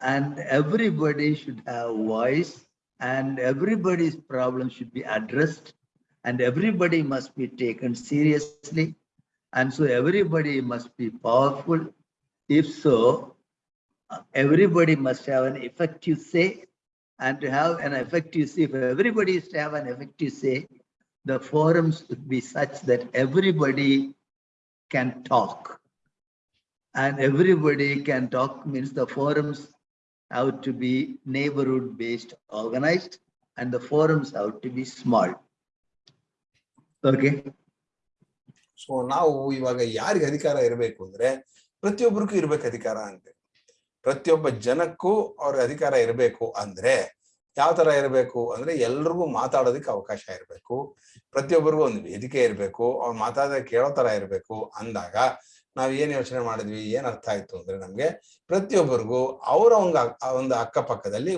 C: And everybody should have voice and everybody's problem should be addressed and everybody must be taken seriously. And so everybody must be powerful. If so, everybody must have an effective say. And to have an effective say, if everybody is to have an effective say, the forums would be such that everybody can talk. And everybody can talk means the forums have to be neighborhood based organized and the forums have to be small. Okay,
B: so ನಾವು ಇವಾಗ ಯಾರಿಗೆ ಅಧಿಕಾರ ಇರಬೇಕು ಅಂದ್ರೆ ಪ್ರತಿಯೊಬ್ಬರಿಗೂ ಇರ್ಬೇಕು ಅಧಿಕಾರ ಅಂತೆ ಪ್ರತಿಯೊಬ್ಬ ಜನಕ್ಕೂ ಅವ್ರ ಅಧಿಕಾರ ಇರಬೇಕು ಅಂದ್ರೆ ಯಾವ ತರ ಇರಬೇಕು ಅಂದ್ರೆ ಎಲ್ರಿಗೂ ಮಾತಾಡೋದಕ್ಕೆ ಅವಕಾಶ ಇರಬೇಕು. ಪ್ರತಿಯೊಬ್ಬರಿಗೂ ಒಂದು ವೇದಿಕೆ ಇರಬೇಕು. ಅವ್ರು ಮಾತಾಡೋದಕ್ಕೆ ಕೇಳೋ ತರ ಇರಬೇಕು ಅಂದಾಗ ನಾವ್ ಏನ್ ಯೋಚನೆ ಮಾಡಿದ್ವಿ, ಏನ್ ಅರ್ಥ ಆಯ್ತು ಅಂದ್ರೆ ನಮ್ಗೆ ಪ್ರತಿಯೊಬ್ಬರಿಗೂ ಅವರ ಒಂದು ಒಂದು ಅಕ್ಕಪಕ್ಕದಲ್ಲಿ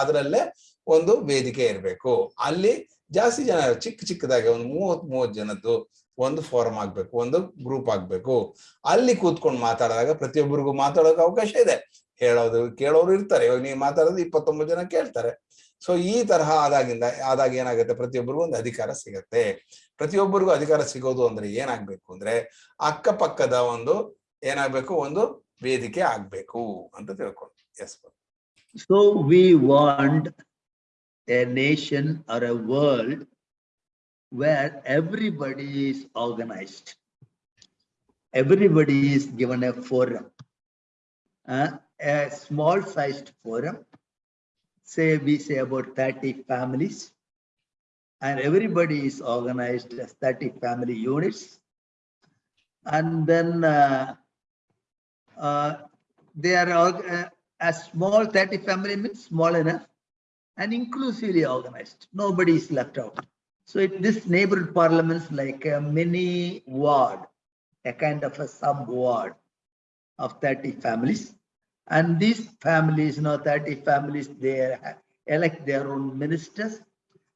B: ಅದರಲ್ಲೇ ಒಂದು ವೇದಿಕೆ ಇರಬೇಕು. ಅಲ್ಲಿ ಜಾಸ್ತಿ ಜನ ಚಿಕ್ಕ ಚಿಕ್ಕದಾಗಿ ಒಂದು ಮೂವತ್ ಮೂವತ್ ಜನದ್ದು ಒಂದು ಫೋರಂ ಆಗ್ಬೇಕು, ಒಂದು ಗ್ರೂಪ್ ಆಗ್ಬೇಕು. ಅಲ್ಲಿ ಕೂತ್ಕೊಂಡು ಮಾತಾಡಿದಾಗ ಪ್ರತಿಯೊಬ್ಬರಿಗೂ ಮಾತಾಡೋಕೆ ಅವಕಾಶ ಇದೆ. ಹೇಳೋದು ಕೇಳೋರು ಇರ್ತಾರೆ. ಇವಾಗ ನೀವು ಮಾತಾಡೋದು ಇಪ್ಪತ್ತೊಂಬತ್ತು ಜನ ಕೇಳ್ತಾರೆ. ಸೊ ಈ ತರಹ ಆದಾಗಿಂದ, ಆದಾಗ ಏನಾಗುತ್ತೆ? ಪ್ರತಿಯೊಬ್ಬರಿಗೂ ಒಂದು ಅಧಿಕಾರ ಸಿಗತ್ತೆ. ಪ್ರತಿಯೊಬ್ಬರಿಗೂ ಅಧಿಕಾರ ಸಿಗೋದು ಅಂದ್ರೆ ಏನಾಗ್ಬೇಕು ಅಂದ್ರೆ ಅಕ್ಕಪಕ್ಕದ ಒಂದು ಏನಾಗ್ಬೇಕು? ಒಂದು ವೇದಿಕೆ ಆಗ್ಬೇಕು ಅಂತ ತಿಳ್ಕೊಂಡು yes
C: so we want a nation or a world where everybody is organized. Everybody is given a forum. Uh, a small sized forum, say we say about 30 families. And everybody is organized as 30 family units. And then uh, uh, they are uh, as small 30 family means small enough and inclusively organized. Nobody is left out. So it, this neighborhood parliaments like a mini ward, a kind of a sub ward of 30 families. And these families, you know, 30 families, they elect their own ministers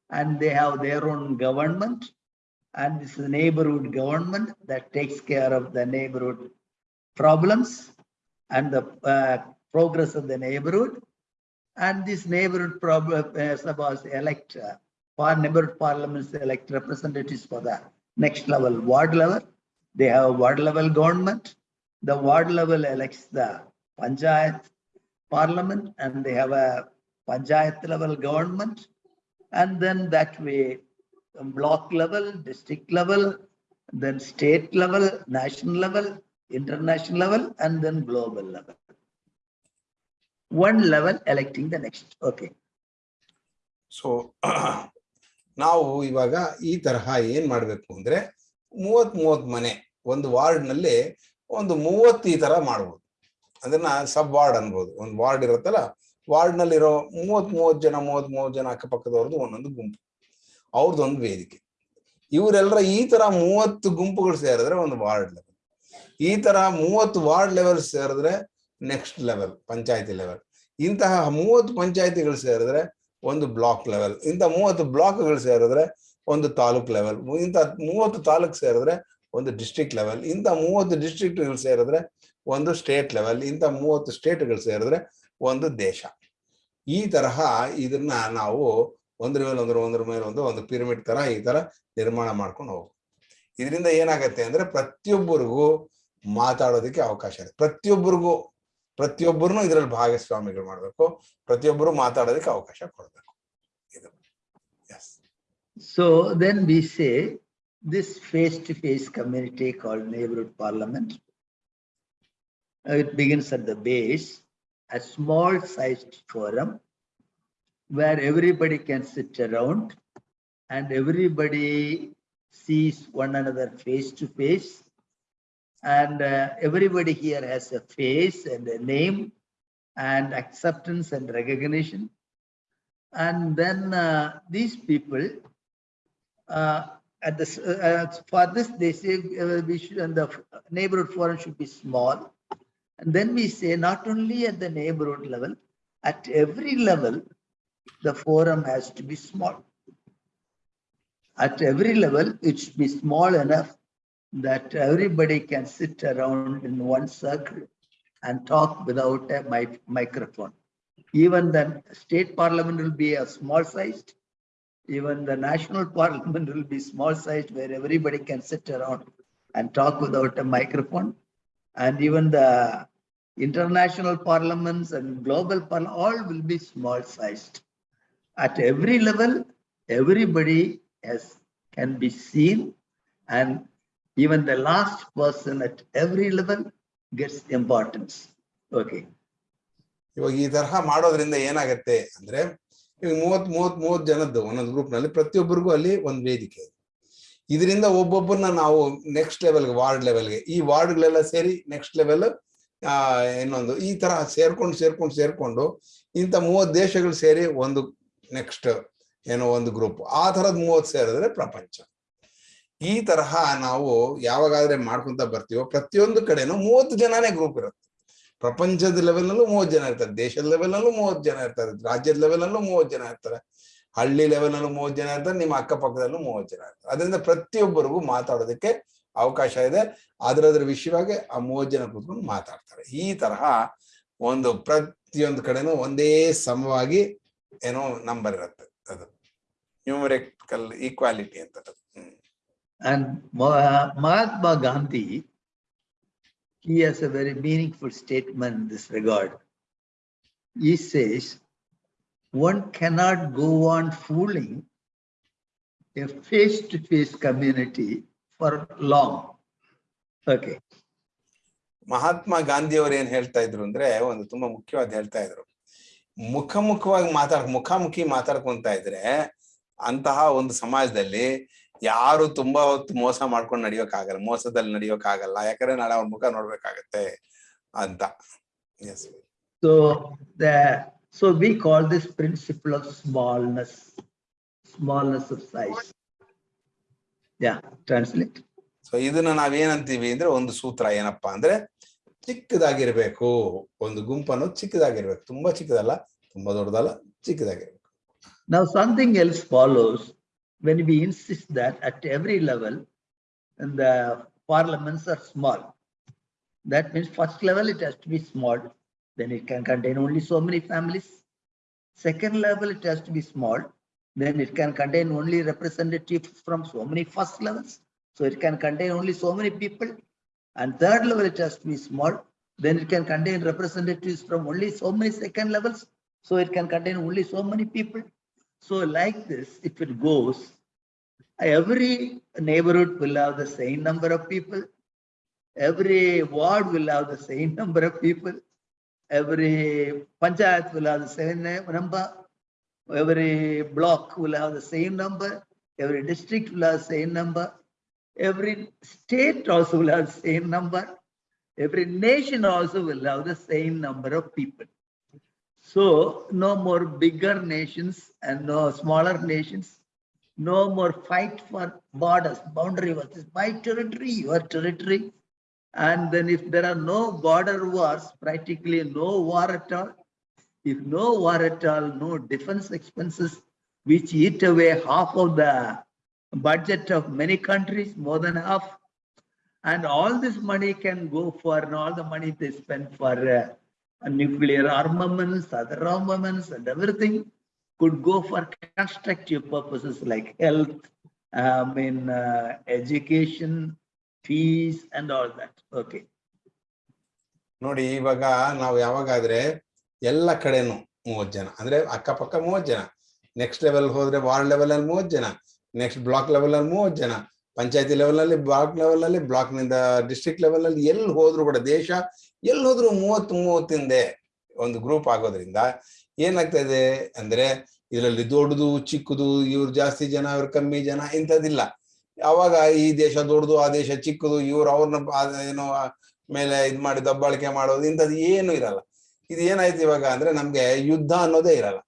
C: and they have their own government. And this is a neighborhood government that takes care of the neighborhood problems and the uh, progress of the neighborhood. And this neighborhood problem, uh, suppose elect, par neighborhood parliaments elect representatives for the next level, ward level. They have a ward level government. The ward level elects the panchayat parliament and they have a panchayat level government. And then that way, block level, district level, then state level, national level, international level, and then global level. One level electing the next. Okay.
B: So ನಾವು ಇವಾಗ ಈ ತರಹ ಏನ್ ಮಾಡ್ಬೇಕು ಅಂದ್ರೆ ಮೂವತ್ ಮೂವತ್ ಮನೆ ಒಂದು ವಾರ್ಡ್ನಲ್ಲಿ ಒಂದು ಮೂವತ್ತು ಈ ತರ ಮಾಡ್ಬೋದು. ಅದನ್ನ ಸಬ್ ವಾರ್ಡ್ ಅನ್ಬೋದು. ಒಂದು ವಾರ್ಡ್ ಇರುತ್ತಲ್ಲ ವಾರ್ಡ್ ನಲ್ಲಿರೋ ಮೂವತ್ ಮೂವತ್ ಜನ ಮೂವತ್ ಮೂವತ್ ಜನ ಅಕ್ಕಪಕ್ಕದವ್ರದ್ದು ಒಂದೊಂದು ಗುಂಪು. ಅವ್ರದ್ದೊಂದು ವೇದಿಕೆ. ಇವರೆಲ್ಲರ ಈ ತರ ಮೂವತ್ತು ಗುಂಪುಗಳು ಸೇರಿದ್ರೆ ಒಂದು ವಾರ್ಡ್ ಲೆವೆಲ್ ಈ ತರ ಮೂವತ್ತು ವಾರ್ಡ್ ಲೆವೆಲ್ ಸೇರಿದ್ರೆ ನೆಕ್ಸ್ಟ್ ಲೆವೆಲ್ ಪಂಚಾಯತಿ ಲೆವೆಲ್ ಇಂತಹ ಮೂವತ್ತು ಪಂಚಾಯತಿಗಳು ಸೇರಿದ್ರೆ ಒಂದು ಬ್ಲಾಕ್ ಲೆವೆಲ್ ಇಂಥ ಮೂವತ್ತು ಬ್ಲಾಕ್ಗಳು ಸೇರಿದ್ರೆ ಒಂದು ತಾಲೂಕ್ ಲೆವೆಲ್ ಇಂಥ ಮೂವತ್ತು ತಾಲೂಕ್ ಸೇರಿದ್ರೆ ಒಂದು ಡಿಸ್ಟ್ರಿಕ್ಟ್ ಲೆವೆಲ್ ಇಂಥ ಮೂವತ್ತು ಡಿಸ್ಟ್ರಿಕ್ಟ್ಗಳು ಸೇರಿದ್ರೆ ಒಂದು ಸ್ಟೇಟ್ ಲೆವೆಲ್ ಇಂಥ ಮೂವತ್ತು ಸ್ಟೇಟ್ಗಳು ಸೇರಿದ್ರೆ ಒಂದು ದೇಶ. ಈ ತರಹ ಇದನ್ನ ನಾವು ಒಂದ್ರ ಮೇಲೆ ಒಂದ್ರ ಒಂದ್ರ ಮೇಲೆ ಒಂದು ಒಂದು ಪಿರಮಿಡ್ ತರ ಈ ತರ ನಿರ್ಮಾಣ ಮಾಡ್ಕೊಂಡು ಹೋಗು ಇದರಿಂದ ಏನಾಗತ್ತೆ ಅಂದ್ರೆ ಪ್ರತಿಯೊಬ್ಬರಿಗೂ ಮಾತಾಡೋದಕ್ಕೆ ಅವಕಾಶ ಇದೆ ಪ್ರತಿಯೊಬ್ಬರಿಗೂ ಪ್ರತಿಯೊಬ್ಬರನ್ನು ಇದರಲ್ಲಿ ಭಾಗಸ್ವಾಮಿಗಳು ಮಾಡ್ಬೇಕು ಪ್ರತಿಯೊಬ್ಬರು ಮಾತಾಡೋದಕ್ಕೆ ಅವಕಾಶ ಕೊಡ್ಬೇಕು ಇದು S
C: So then we say this face-to-face community called neighborhood parliament. uh, It begins at the base, a small sized forum where everybody can sit around and everybody sees one another face to face. and uh, everybody here has a face and a name and acceptance and recognition. And then uh, these people uh, at this, uh, for this, they say uh, we should, and the neighborhood forum should be small. And then we say not only at the neighborhood level, at every level, the forum has to be small. At every level, it should be small enough that everybody can sit around in one circle and talk without a mic- microphone. Even the state parliament will be a small sized. Even the national parliament will be small sized where everybody can sit around and talk without a microphone. And even the international parliaments and global parliament, all will be small sized. At every level, everybody has, can be seen and even the last person at every level gets importance. Okay.
B: ಇವಾಗ ಈ ತರಹ ಮಾಡೋದ್ರಿಂದ ಏನಾಗತ್ತೆ ಅಂದ್ರೆ ಈಗ ಮೂವತ್ ಮೂವತ್ ಮೂವತ್ ಜನದ್ದು ಒಂದೊಂದು ಗ್ರೂಪ್ನಲ್ಲಿ ಪ್ರತಿಯೊಬ್ಬರಿಗೂ ಅಲ್ಲಿ ಒಂದು ವೇದಿಕೆ ಇದೆ ಇದರಿಂದ ಒಬ್ಬೊಬ್ಬರನ್ನ ನಾವು ನೆಕ್ಸ್ಟ್ ಲೆವೆಲ್ ವಾರ್ಡ್ ಲೆವೆಲ್ಗೆ ಈ ವಾರ್ಡ್ಗಳೆಲ್ಲ ಸೇರಿ ನೆಕ್ಸ್ಟ್ ಲೆವೆಲ್ ಇನ್ನೊಂದು ಈ ತರ ಸೇರ್ಕೊಂಡು ಸೇರ್ಕೊಂಡು ಸೇರ್ಕೊಂಡು ಇಂಥ ಮೂವತ್ ದೇಶಗಳು ಸೇರಿ ಒಂದು ನೆಕ್ಸ್ಟ್ ಏನೋ ಒಂದು ಗ್ರೂಪ್ ಆ ತರದ್ ಮೂವತ್ ಸೇರಿದ್ರೆ ಪ್ರಪಂಚ ಈ ತರಹ ನಾವು ಯಾವಾಗಾದ್ರೆ ಮಾಡ್ಕೊಂತ ಬರ್ತೀವೋ ಪ್ರತಿಯೊಂದು ಕಡೆನೂ ಮೂವತ್ತು ಜನನೇ ಗ್ರೂಪ್ ಇರುತ್ತೆ. ಪ್ರಪಂಚದ ಲೆವೆಲ್ ನಲ್ಲೂ ಮೂವತ್ತು ಜನ ಇರ್ತಾರೆ, ದೇಶದ ಲೆವೆಲ್ ನಲ್ಲೂ ಮೂವತ್ತು ಜನ ಇರ್ತಾರೆ, ರಾಜ್ಯದ ಲೆವೆಲ್ ನಲ್ಲೂ ಮೂವತ್ತು ಜನ ಇರ್ತಾರೆ, ಹಳ್ಳಿ ಲೆವೆಲ್ ನಲ್ಲೂ ಮೂವತ್ತು ಜನ ಇರ್ತಾರೆ, ನಿಮ್ಮ ಅಕ್ಕಪಕ್ಕದಲ್ಲೂ ಮೂವತ್ತು ಜನ ಇರ್ತಾರೆ. ಅದರಿಂದ ಪ್ರತಿಯೊಬ್ಬರಿಗೂ ಮಾತಾಡೋದಕ್ಕೆ ಅವಕಾಶ ಇದೆ. ಅದರದ್ರ ವಿಷಯವಾಗಿ ಆ ಮೂವತ್ತು ಜನ ಕೂತ್ಕೊಂಡು ಮಾತಾಡ್ತಾರೆ. ಈ ತರಹ ಒಂದು ಪ್ರತಿಯೊಂದು ಕಡೆನೂ ಒಂದೇ ಸಮವಾಗಿ ಏನೋ ನಂಬರ್ ಇರುತ್ತೆ ಅದು. ನ್ಯೂಮರಿಕಲ್ ಈಕ್ವಾಲಿಟಿ ಅಂತ
C: And Mahatma Gandhi, he has a very meaningful statement in this regard. He says, one cannot go on fooling a face-to-face -face community for long. Okay,
B: mahatma Mahatma ಗಾಂಧಿಯವರು ಏನ್ ಹೇಳ್ತಾ ಇದ್ರು ಅಂದ್ರೆ ಒಂದು ತುಂಬಾ ಮುಖ್ಯವಾದ ಹೇಳ್ತಾ ಇದ್ರು ಮುಖಮುಖವಾಗಿ ಮಾತಾಡ್ ಮುಖಾಮುಖಿ ಮಾತಾಡ್ಕೊಂತ ಇದ್ರೆ ಅಂತಹ ಒಂದು ಸಮಾಜದಲ್ಲಿ ಯಾರು ತುಂಬಾ ಹೊತ್ತು ಮೋಸ ಮಾಡ್ಕೊಂಡು ನಡಿಯೋಕ್ ಆಗಲ್ಲ ಮೋಸದಲ್ಲಿ ನಡಿಯೋಕ್ ಆಗಲ್ಲ ಯಾಕಂದ್ರೆ ನಾನು ಅವ್ರ ಮುಖ ನೋಡ್ಬೇಕಾಗತ್ತೆ ಅಂತ. Yes
C: so so we call this principle of smallness smallness of size yeah translate
B: so ಇದನ್ನ ನಾವೇನಂತೀವಿ ಅಂದ್ರೆ ಒಂದು ಸೂತ್ರ ಏನಪ್ಪಾ ಅಂದ್ರೆ ಚಿಕ್ಕದಾಗಿರ್ಬೇಕು. ಒಂದು ಗುಂಪನ್ನು ಚಿಕ್ಕದಾಗಿರ್ಬೇಕು. ತುಂಬಾ ಚಿಕ್ಕದಲ್ಲ ತುಂಬಾ ದೊಡ್ಡದಲ್ಲ ಚಿಕ್ಕದಾಗಿರ್ಬೇಕು.
C: ನಾವ್ something else follows when we insist that at every level, and the parliaments are small. That means first level, it has to be small, then it can contain only so many families. Second level, it has to be small, then it can contain only representatives from so many first levels. So it can contain only so many people. And third level, it has to be small, then it can contain representatives from only so many second levels. So it can contain only so many people. So like this, if it goes, every neighborhood will have the same number of people. Every ward will have the same number of people. Every panchayat will have the same number. Every block will have the same number. Every district will have the same number. Every state also will have the same number. Every nation also will have the same number of people. So no more bigger nations and no smaller nations. No more fight for borders, boundary this my territory, your territory. And then if there are no border wars, practically no war at all. If no war at all, no defense expenses, which eat away half of the budget of many countries, more than half. And all this money can go for, and all the money they spend for uh, nuclear armaments, other armaments and everything could go for constructive purposes like health, um, mean, uh, education, fees and all that. Okay.
B: ಎಲ್ಲ ಕಡೆನು ಮೂವತ್ ಜನ ಅಂದ್ರೆ ಅಕ್ಕಪಕ್ಕ ಮೂವತ್ ಜನ next level ಹೋದ್ರೆ ward level ಅಲ್ಲಿ ಮೂವತ್ ಜನ ನೆಕ್ಸ್ಟ್ ಬ್ಲಾಕ್ ಲೆವೆಲ್ ಅಲ್ಲಿ ಮೂವತ್ ಜನ ಪಂಚಾಯತಿ ಲೆವೆಲಲ್ಲಿ ಬ್ಲಾಕ್ ಲೆವೆಲ್ ಅಲ್ಲಿ ಬ್ಲಾಕ್ನಿಂದ ಡಿಸ್ಟ್ರಿಕ್ಟ್ ಲೆವೆಲಲ್ಲಿ ಎಲ್ಲಿ ಹೋದ್ರು ಕೂಡ ದೇಶ ಎಲ್ಲಿ ಹೋದ್ರು ಮೂವತ್ತು ಮೂವತ್ತಿಂದೆ ಒಂದು ಗ್ರೂಪ್ ಆಗೋದ್ರಿಂದ ಏನಾಗ್ತಾ ಇದೆ ಅಂದ್ರೆ ಇದರಲ್ಲಿ ದೊಡ್ಡದು, ಚಿಕ್ಕದು, ಇವ್ರು ಜಾಸ್ತಿ ಜನ, ಇವ್ರು ಕಮ್ಮಿ ಜನ ಇಂಥದ್ದಿಲ್ಲ. ಯಾವಾಗ ಈ ದೇಶ ದೊಡ್ಡದು, ಆ ದೇಶ ಚಿಕ್ಕದು, ಇವ್ರು ಅವ್ರನ್ನ ಏನೋ ಮೇಲೆ ಇದ್ ಮಾಡಿ ದಬ್ಬಾಳಿಕೆ ಮಾಡೋದು ಇಂಥದ್ದು ಏನು ಇರಲ್ಲ. ಇದು ಏನಾಯ್ತು ಇವಾಗ ಅಂದ್ರೆ ನಮ್ಗೆ ಯುದ್ಧ ಅನ್ನೋದೇ ಇರಲ್ಲ.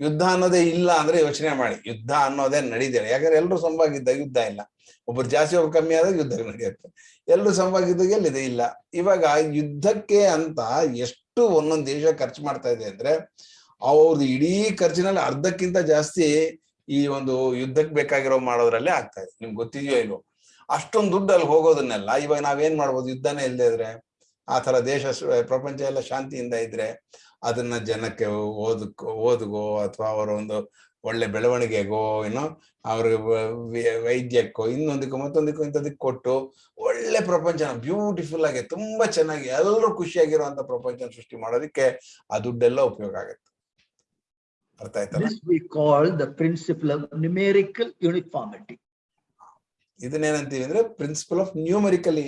B: ಯುದ್ಧ ಅನ್ನೋದೇ ಇಲ್ಲ ಅಂದ್ರೆ ಯೋಚನೆ ಮಾಡಿ. ಯುದ್ಧ ಅನ್ನೋದೇ ನಡೀದಿಲ್ಲ ಯಾಕಂದ್ರೆ ಎಲ್ಲರೂ ಸಂಭಾಗಿದ್ದ ಯುದ್ಧ ಇಲ್ಲ. ಒಬ್ರು ಜಾಸ್ತಿ, ಒಬ್ರು ಕಮ್ಮಿ ಆದಾಗ ಯುದ್ಧ ನಡೆಯುತ್ತೆ. ಎಲ್ಲರೂ ಸಮವಾಗಿದ್ದಾಗ ಎಲ್ಲಿದೆ? ಇಲ್ಲ. ಇವಾಗ ಯುದ್ಧಕ್ಕೆ ಅಂತ ಎಷ್ಟು ಒಂದೊಂದು ದೇಶ ಖರ್ಚು ಮಾಡ್ತಾ ಇದೆ ಅಂದ್ರೆ ಅವ್ರದ್ದು ಇಡೀ ಖರ್ಚಿನಲ್ಲಿ ಅರ್ಧಕ್ಕಿಂತ ಜಾಸ್ತಿ ಈ ಒಂದು ಯುದ್ಧಕ್ಕೆ ಬೇಕಾಗಿರೋ ಮಾಡೋದ್ರಲ್ಲೇ ಆಗ್ತಾ ಇದೆ. ನಿಮ್ಗೆ ಗೊತ್ತಿದೆಯೋ ಇಲ್ವೋ? ಅಷ್ಟೊಂದು ದುಡ್ಡು ಅಲ್ಲಿ ಹೋಗೋದನ್ನೆಲ್ಲ ಇವಾಗ ನಾವೇನ್ ಮಾಡ್ಬೋದು? ಯುದ್ಧನೇ ಇಲ್ಲದೆ ಇದ್ರೆ, ಆ ತರ ದೇಶ ಪ್ರಪಂಚ ಎಲ್ಲ ಶಾಂತಿಯಿಂದ ಇದ್ರೆ, ಅದನ್ನ ಜನಕ್ಕೆ ಓದಕ್ಕೋ ಓದ್ಗೋ ಅಥವಾ ಅವರ ಒಂದು ಒಳ್ಳೆ ಬೆಳವಣಿಗೆಗೋ ಏನೋ ಅವ್ರಿಗೆ ವೈದ್ಯಕ್ಕೋ ಇನ್ನೊಂದಕ್ಕೋ ಮತ್ತೊಂದಕ್ಕೋ ಇಂಥದಕ್ಕೆ ಕೊಟ್ಟು ಒಳ್ಳೆ ಪ್ರಪಂಚ ಬ್ಯೂಟಿಫುಲ್ ಆಗಿ ತುಂಬಾ ಚೆನ್ನಾಗಿ ಎಲ್ಲರೂ ಖುಷಿಯಾಗಿರುವಂತ ಪ್ರಪಂಚ ಸೃಷ್ಟಿ ಮಾಡೋದಕ್ಕೆ ಆ ದುಡ್ಡೆಲ್ಲ ಉಪಯೋಗ ಆಗುತ್ತೆ. ಅರ್ಥ ಆಯ್ತಲ್ಲ?
C: Principle of numerical uniformity.
B: ಇದನ್ನೇನಂತೀವಿ ಅಂದ್ರೆ ಪ್ರಿನ್ಸಿಪಲ್ ಆಫ್ ನ್ಯೂಮರಿಕಲ್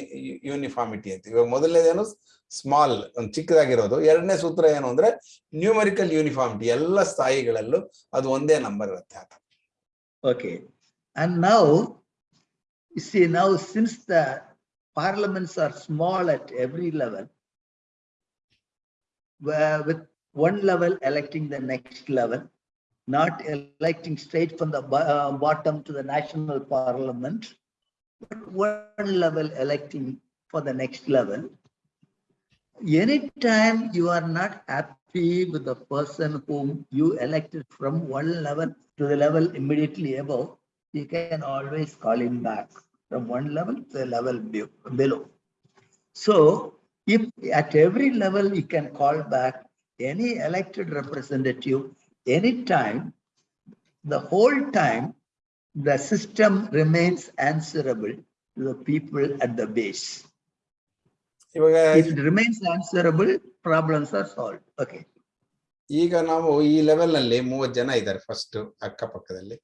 B: ಯೂನಿಫಾರ್ಮಿಟಿ ಅಂತ. ಇವಾಗ ಮೊದಲನೇದೇನು ಸ್ಮಾಲ್ ಒಂದು ಚಿಕ್ಕದಾಗಿರೋದು ಎರಡನೇ ಸೂತ್ರ ಏನು ಅಂದ್ರೆ ನ್ಯೂಮರಿಕಲ್ ಯೂನಿಫಾರ್ಮಿಟಿ ಎಲ್ಲ ಸ್ಥಾಯಿಗಳಲ್ಲೂ ಅದು ಒಂದೇ ನಂಬರ್ ಇರುತ್ತೆ ಆತ
C: Okay. And now, you see now since the parliaments are small at every level, where with one level electing the next level, not electing straight from the bo- uh, bottom to the national parliament, but one level electing for the next level. Anytime you are not happy with the person whom you elected from one level to the level immediately above, you can always call him back from one level to the level below. So if at every level you can call back any elected representative anytime, the whole time, the system remains answerable to the people at the base.
B: ಇವಾಗ
C: If it remains answerable, problems are solved. Okay.
B: ಈಗ ನಾವು ಈ ಲೆವೆಲ್ನಲ್ಲಿ ಮೂವತ್ ಜನ ಇದ್ದಾರೆ first ಅಕ್ಕಪಕ್ಕದಲ್ಲಿ.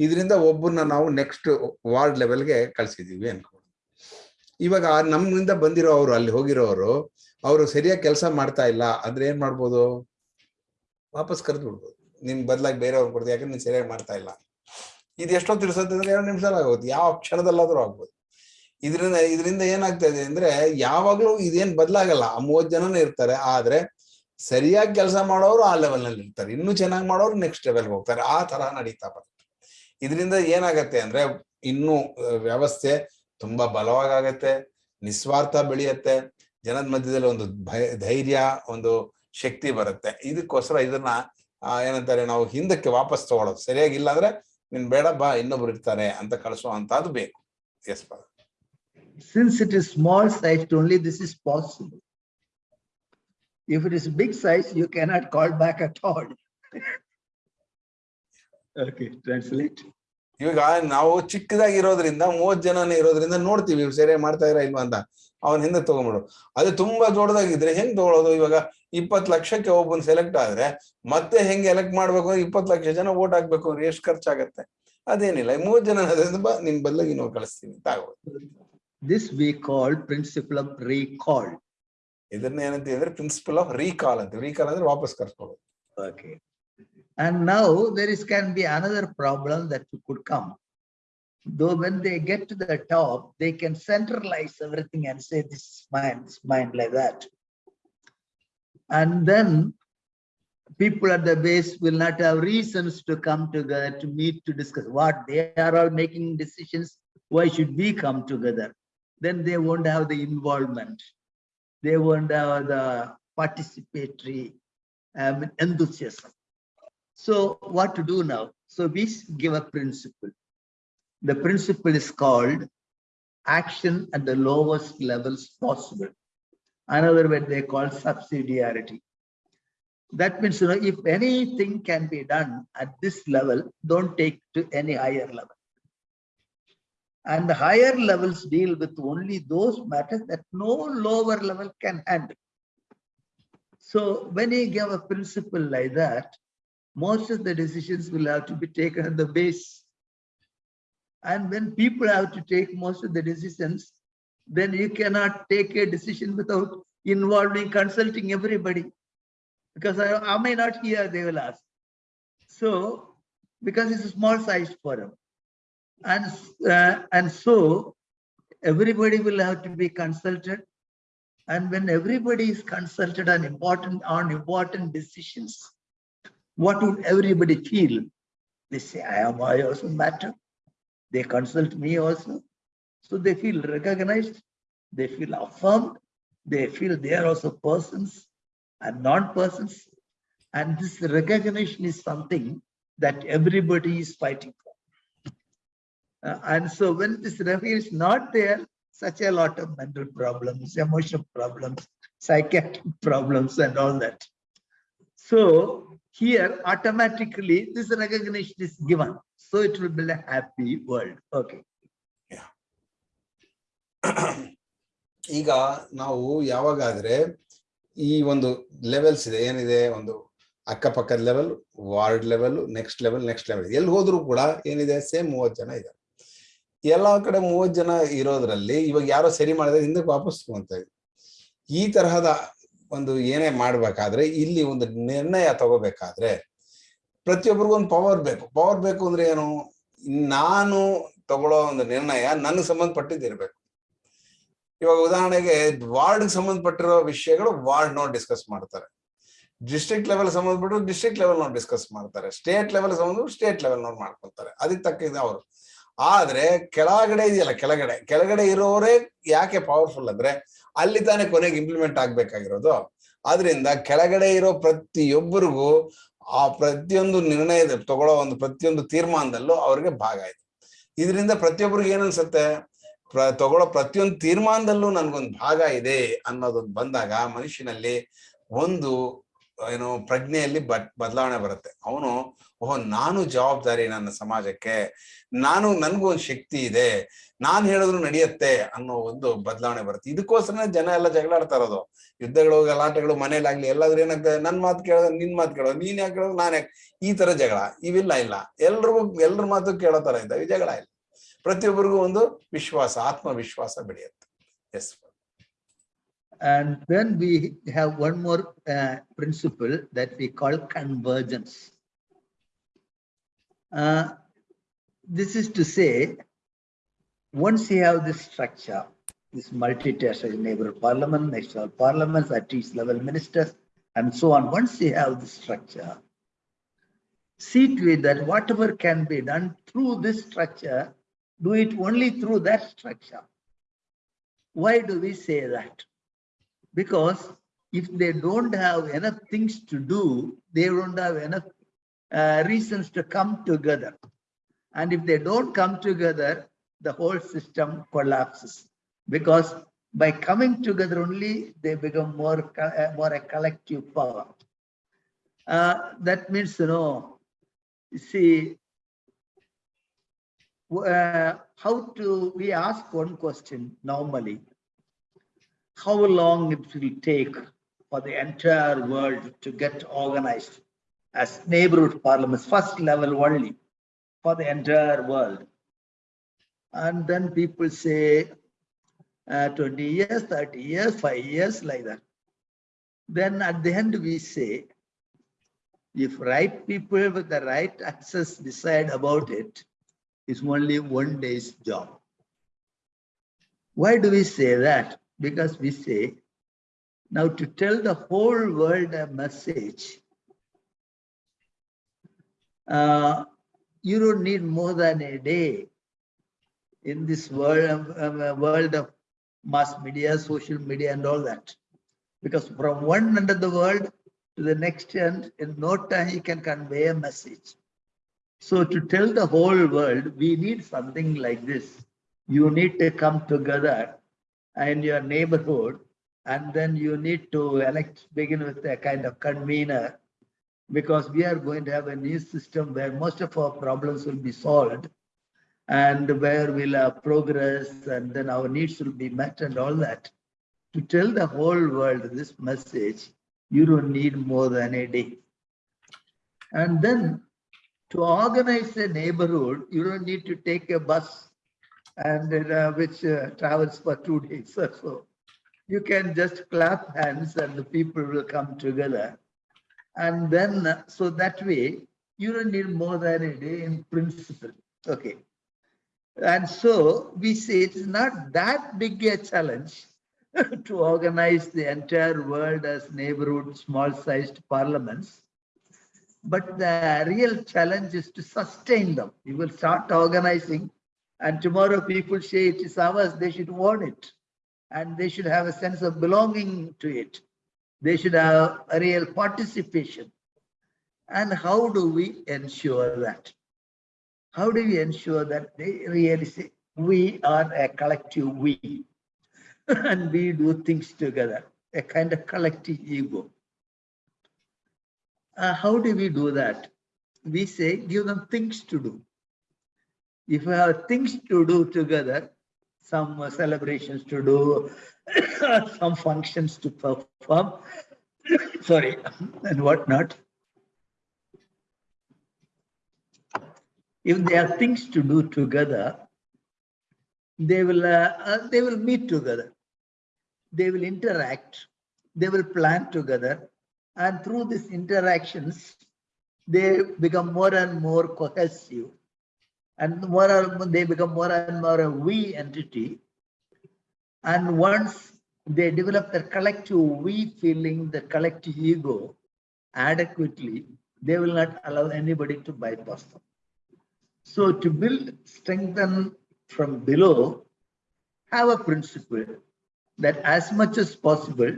B: ಇದರಿಂದ ಒಬ್ಬರನ್ನ ನಾವು ನೆಕ್ಸ್ಟ್ ವಾರ್ಡ್ ಲೆವೆಲ್ಗೆ ಕಳ್ಸಿದೀವಿ ಅನ್ಕೊಂಡು ಇವಾಗ ನಮ್ಮಿಂದ ಬಂದಿರೋ ಅವರು ಅಲ್ಲಿ ಹೋಗಿರೋರು ಅವರು ಸರಿಯಾಗಿ ಕೆಲಸ ಮಾಡ್ತಾ ಇಲ್ಲ ಅಂದ್ರೆ ಏನ್ ಮಾಡ್ಬೋದು? ವಾಪಸ್ ಕರೆದು ಬಿಡ್ಬೋದು. ನಿನ್ ಬದ್ಲಾಗಿ ಬೇರೆಯವ್ರು ಕೊಡ್ತೀವಿ ಯಾಕಂದ್ರೆ ನೀನ್ ಸರಿಯಾಗಿ ಮಾಡ್ತಾ ಇಲ್ಲ. ಇದು ಎಷ್ಟೋ ತಿರ್ಸತ್ತೆ ಅಂದ್ರೆ ಎರಡು ನಿಮಿಷ ಆಗೋದು. ಯಾವ ಕ್ಷಣದಲ್ಲಾದ್ರೂ ಆಗ್ಬೋದು. ಇದರಿಂದ ಇದರಿಂದ ಏನಾಗ್ತಾ ಇದೆ ಅಂದ್ರೆ ಯಾವಾಗ್ಲೂ ಇದೇನ್ ಬದಲಾಗಲ್ಲ. ಆ ಮೂವತ್ ಜನನೇ ಇರ್ತಾರೆ, ಆದ್ರೆ ಸರಿಯಾಗಿ ಕೆಲಸ ಮಾಡೋರು ಆ ಲೆವೆಲ್ನಲ್ಲಿ ಇರ್ತಾರೆ. ಇನ್ನೂ ಚೆನ್ನಾಗಿ ಮಾಡೋರು ನೆಕ್ಸ್ಟ್ ಲೆವೆಲ್ ಹೋಗ್ತಾರೆ. ಆ ತರ ನಡೀತಾ ಬರ್ತಾರೆ ಇದರಿಂದ ಏನಾಗತ್ತೆ ಅಂದ್ರೆ ಇನ್ನು ವ್ಯವಸ್ಥೆ ತುಂಬಾ ಬಲವಾಗತ್ತೆ, ನಿಸ್ವಾರ್ಥ ಬೆಳೆಯತ್ತೆ, ಜನದ ಮಧ್ಯದಲ್ಲಿ ಒಂದು ಧೈರ್ಯ, ಒಂದು ಶಕ್ತಿ ಬರುತ್ತೆ. ಇದಕ್ಕೋಸ್ಕರ ಇದನ್ನ ಏನಂತಾರೆ ನಾವು ಹಿಂದಕ್ಕೆ ವಾಪಸ್ ತಗೊಳೋದು. ಸರಿಯಾಗಿ ಇಲ್ಲ ಅಂದ್ರೆ ನಿನ್ ಬೇಡ, ಬಾ, ಇನ್ನೊಬ್ರು ಇರ್ತಾರೆ ಅಂತ ಕಳಿಸುವಂತದ್ದು ಬೇಕು. Yes
C: Since it is small sized only, this is possible. If it is big size, you cannot call back at all. Okay, translate.
B: ಇವಾಗ ನಾವು ಚಿಕ್ಕದಾಗಿರೋದ್ರಿಂದ ಮೂವತ್ ಜನನೇ ಇರೋದ್ರಿಂದ ನೋಡ್ತೀವಿ ಸರಿಯಾಗಿ ಮಾಡ್ತಾ ಇರ ಇಲ್ವಾ ಅಂತ. ಅವನ್ ಹಿಂದೆ ತಗೊಂಬಿಡು. ಅದು ತುಂಬಾ ದೊಡ್ಡದಾಗಿದ್ರೆ ಹೆಂಗ್ ತಗೊಳ್ಳೋದು ಇವಾಗ ಇಪ್ಪತ್ ಲಕ್ಷಕ್ಕೆ ಒಬ್ಬನ್ ಸೆಲೆಕ್ಟ್ ಆದ್ರೆ ಮತ್ತೆ ಹೆಂಗ್ ಎಲೆಕ್ಟ್ ಮಾಡ್ಬೇಕು? ಅಂದ್ರೆ ಇಪ್ಪತ್ ಲಕ್ಷ ಜನ ಓಟ್ ಹಾಕ್ಬೇಕು ಅಂದ್ರೆ ಎಷ್ಟು ಖರ್ಚಾಗತ್ತೆ? ಅದೇನಿಲ್ಲ. ಮೂವತ್ ಜನ ಅದರಿಂದ ನಿನ್ ಬದಲಾಗಿ ನಾವು ಕಳಿಸ್ತೀನಿ. ಅಂತ
C: This we call principle of recall.
B: ಇದನ್ನ ಏನಂತೀವಿ ಅಂದ್ರೆ ಪ್ರಿನ್ಸಿಪಲ್ ಆಫ್ ರೀಕಾಲ್ ಅಂತೀವಿ ರೀಕಾಲ್ ಅಂದ್ರೆ ವಾಪಸ್ ಕರ್ಸ್ಕೊಳ್ಳೋದು
C: Okay. And now there is can be another problem that could come. Though when they get to the top, they can centralize everything and say this is mine, this is mine like that. And then people at the base will not have reasons to come together to meet to discuss what they are all making decisions. Why should we come together? Then they won't have the involvement. They won't have the participatory um, enthusiasm. So what to do now? So we give a principle. The principle is called action at the lowest levels possible. Another word they call subsidiarity. That means, you know, if anything can be done at this level, don't take to any higher level. And the higher levels deal with only those matters that no lower level can handle. So when you give a principle like that, most of the decisions will have to be taken at the base. And when people have to take most of the decisions, then you cannot take a decision without involving, consulting everybody. Because I, may not hear, they will ask. So, because it's a small sized forum. And, uh, and so everybody will have to be consulted. And when everybody is consulted on important, on important decisions, what would everybody feel? They say, I am, I also matter. They consult me also. So they feel recognized, they feel affirmed, they feel they are also persons and non-persons. And this recognition is something that everybody is fighting for. Uh, and so when this recognition is not there, such a lot of mental problems, emotional problems, psychiatric problems and all that. So here automatically this recognition is given. So it will be a happy world. Okay.
B: ಈಗ ನಾವು ಯಾವಾಗಾದ್ರೆ ಈ ಒಂದು levels ಇದೆ ಏನಿದೆ ಒಂದು ಅಕ್ಕಪಕ್ಕದ level ward level next level next level ಎಲ್ಲಿ ಹೋದ್ರು ಕೂಡ ಏನಿದೆ ಸೇಮ್ ಮೂವತ್ ಜನ ಇದೆ ಎಲ್ಲಾ ಕಡೆ ಮೂವತ್ ಜನ ಇರೋದ್ರಲ್ಲಿ ಇವಾಗ ಯಾರೋ ಸರಿ ಮಾಡಿದ್ರೆ ಹಿಂದಕ್ಕೆ ವಾಪಸ್ ತಗೊಂತ ಈ ತರಹದ ಒಂದು ಏನೇ ಮಾಡ್ಬೇಕಾದ್ರೆ ಇಲ್ಲಿ ಒಂದು ನಿರ್ಣಯ ತಗೋಬೇಕಾದ್ರೆ ಪ್ರತಿಯೊಬ್ಬರಿಗೂ ಒಂದು ಪವರ್ ಬೇಕು. ಪವರ್ ಬೇಕು ಅಂದ್ರೆ ಏನು? ನಾನು ತಗೊಳ್ಳೋ ಒಂದು ನಿರ್ಣಯ ನನಗೆ ಸಂಬಂಧಪಟ್ಟಿದ್ದಿರ್ಬೇಕು. ಇವಾಗ ಉದಾಹರಣೆಗೆ ವಾರ್ಡ್ ಸಂಬಂಧಪಟ್ಟಿರೋ ವಿಷಯಗಳು ವಾರ್ಡ್ ನೋಡಿ ಡಿಸ್ಕಸ್ ಮಾಡ್ತಾರೆ. ಡಿಸ್ಟ್ರಿಕ್ಟ್ ಲೆವೆಲ್ ಸಂಬಂಧಪಟ್ಟು ಡಿಸ್ಟ್ರಿಕ್ಟ್ ಲೆವೆಲ್ ನೋಡಿ ಡಿಸ್ಕಸ್ ಮಾಡ್ತಾರೆ. ಸ್ಟೇಟ್ ಲೆವೆಲ್ ಸಂಬಂಧ ಸ್ಟೇಟ್ ಲೆವೆಲ್ ನೋಡಿ ಮಾಡ್ಕೊಳ್ತಾರೆ. ಅದಕ್ಕೆ ತಕ್ಕಿದೆ ಅವರು. ಆದ್ರೆ ಕೆಳಗಡೆ ಇದೆಯಲ್ಲ, ಕೆಳಗಡೆ ಕೆಳಗಡೆ ಇರೋರೇ ಯಾಕೆ ಪವರ್ಫುಲ್ ಅಂದ್ರೆ ಅಲ್ಲಿ ತಾನೇ ಕೊನೆಗೆ ಇಂಪ್ಲಿಮೆಂಟ್ ಆಗ್ಬೇಕಾಗಿರೋದು. ಆದ್ರಿಂದ ಕೆಳಗಡೆ ಇರೋ ಪ್ರತಿಯೊಬ್ಬರಿಗೂ ಆ ಪ್ರತಿಯೊಂದು ನಿರ್ಣಯದ, ತಗೊಳ್ಳೋ ಒಂದು ಪ್ರತಿಯೊಂದು ತೀರ್ಮಾನದಲ್ಲೂ ಅವ್ರಿಗೆ ಭಾಗ ಇದೆ. ಇದರಿಂದ ಪ್ರತಿಯೊಬ್ಬರಿಗೆ ಏನನ್ಸುತ್ತೆ ಪ್ರ, ತಗೊಳ್ಳೋ ಪ್ರತಿಯೊಂದು ತೀರ್ಮಾನದಲ್ಲೂ ನನ್ಗೊಂದು ಭಾಗ ಇದೆ ಅನ್ನೋದೊಂದು ಬಂದಾಗ ಮನುಷ್ಯನಲ್ಲಿ ಒಂದು, ಏನು, ಪ್ರಜ್ಞೆಯಲ್ಲಿ ಬದ್, ಬದಲಾವಣೆ ಬರುತ್ತೆ. ಅವನು ಓಹೋ ನಾನು ಜವಾಬ್ದಾರಿ ನನ್ನ ಸಮಾಜಕ್ಕೆ ನಾನು ನನ್ಗೂ ಒಂದು ಶಕ್ತಿ ಇದೆ ನಾನ್ ಹೇಳಿದ್ರು ನಡೆಯುತ್ತೆ ಅನ್ನೋ ಒಂದು ಬದಲಾವಣೆ ಬರುತ್ತೆ. ಇದಕ್ಕೋಸ್ಕರ ಜನ ಎಲ್ಲ ಜಗಳಾಡ್ತಾ ಇರೋದು. ಯುದ್ಧಗಳು ಗಲಾಟೆಗಳು ಮನೇಲಾಗ್ಲಿ ಎಲ್ಲಾದ್ರೂ ಏನಾಗ್ತದೆ ನನ್ ಮಾತು ಕೇಳೋದು ನಿನ್ ಮಾತು ಕೇಳೋದು ನೀನ್ ಯಾಕೆ ಕೇಳೋದು ನಾನ್ ಯಾಕೆ? ಈ ತರ ಜಗಳ ಇವಿಲ್ಲ ಇಲ್ಲ. ಎಲ್ರಿಗೂ ಎಲ್ರ ಮಾತು ಕೇಳೋ ತರ ಇದ್ದಾವೆ ಜಗಳ ಇಲ್ಲ. ಪ್ರತಿಯೊಬ್ಬರಿಗೂ ಒಂದು ವಿಶ್ವಾಸ ಆತ್ಮವಿಶ್ವಾಸ ಬೆಳೆಯುತ್ತೆ. Yes
C: And then we have one more uh, principle that we call convergence. Uh, this is to say, once you have this structure, this multi-territorial neighborhood parliament, national parliaments, at each level ministers, and so on, once you have this structure, see to it that whatever can be done through this structure, do it only through that structure. Why do we say that? Because if they don't have enough things to do, they don't have enough uh, reasons to come together. And if they don't come together, the whole system collapses. Because by coming together only, they become more, uh, more a collective power. Uh, that means, you know, see, uh, how to, we ask one question normally. How long it will take for the entire world to get organized as neighborhood parliaments, first level only for the entire world. And then people say uh, 20 years, 30 years, five years, like that. Then at the end, we say, if right people with the right access decide about it, it's only one day's job. Why do we say that? Because we say, now to tell the whole world a message, uh, you don't need more than a day in this world, of- um, uh, world of mass media, social media and all that. Because from one end of the world to the next end, in no time you can convey a message. So to tell the whole world, we need something like this. You need to come together in your neighborhood and then you need to elect, begin with a kind of convener because we are going to have a new system where most of our problems will be solved and where we'll have progress and then our needs will be met and all that. To tell the whole world this message, You don't need more than a day. And then to organize a neighborhood, you don't need to take a bus and uh, which uh, travels for two days or so. You can just clap hands and the people will come together. And then, uh, so that way, you don't need more than a day in principle. Okay. And so we say it's not that big a challenge to organize the entire world as neighborhood, small-sized parliaments. But the real challenge is to sustain them. You will start organizing and tomorrow people say it is ours, they should own it. And they should have a sense of belonging to it. They should have a real participation. And how do we ensure that? How do we ensure that they really say, we are a collective we? and we do things together, a kind of collective ego. Uh, how do we do that? We say, give them things to do. If we have things to do together, some uh, celebrations to do, some functions to perform, sorry, and whatnot. If there are things to do together, they will, uh, uh, they will meet together. They will interact, they will plan together. And through these interactions, they become more and more cohesive. And more and they become more and more a we entity. And once they develop their collective we feeling, the collective ego adequately, they will not allow anybody to bypass them. So to build, strengthen from below, have a principle that as much as possible,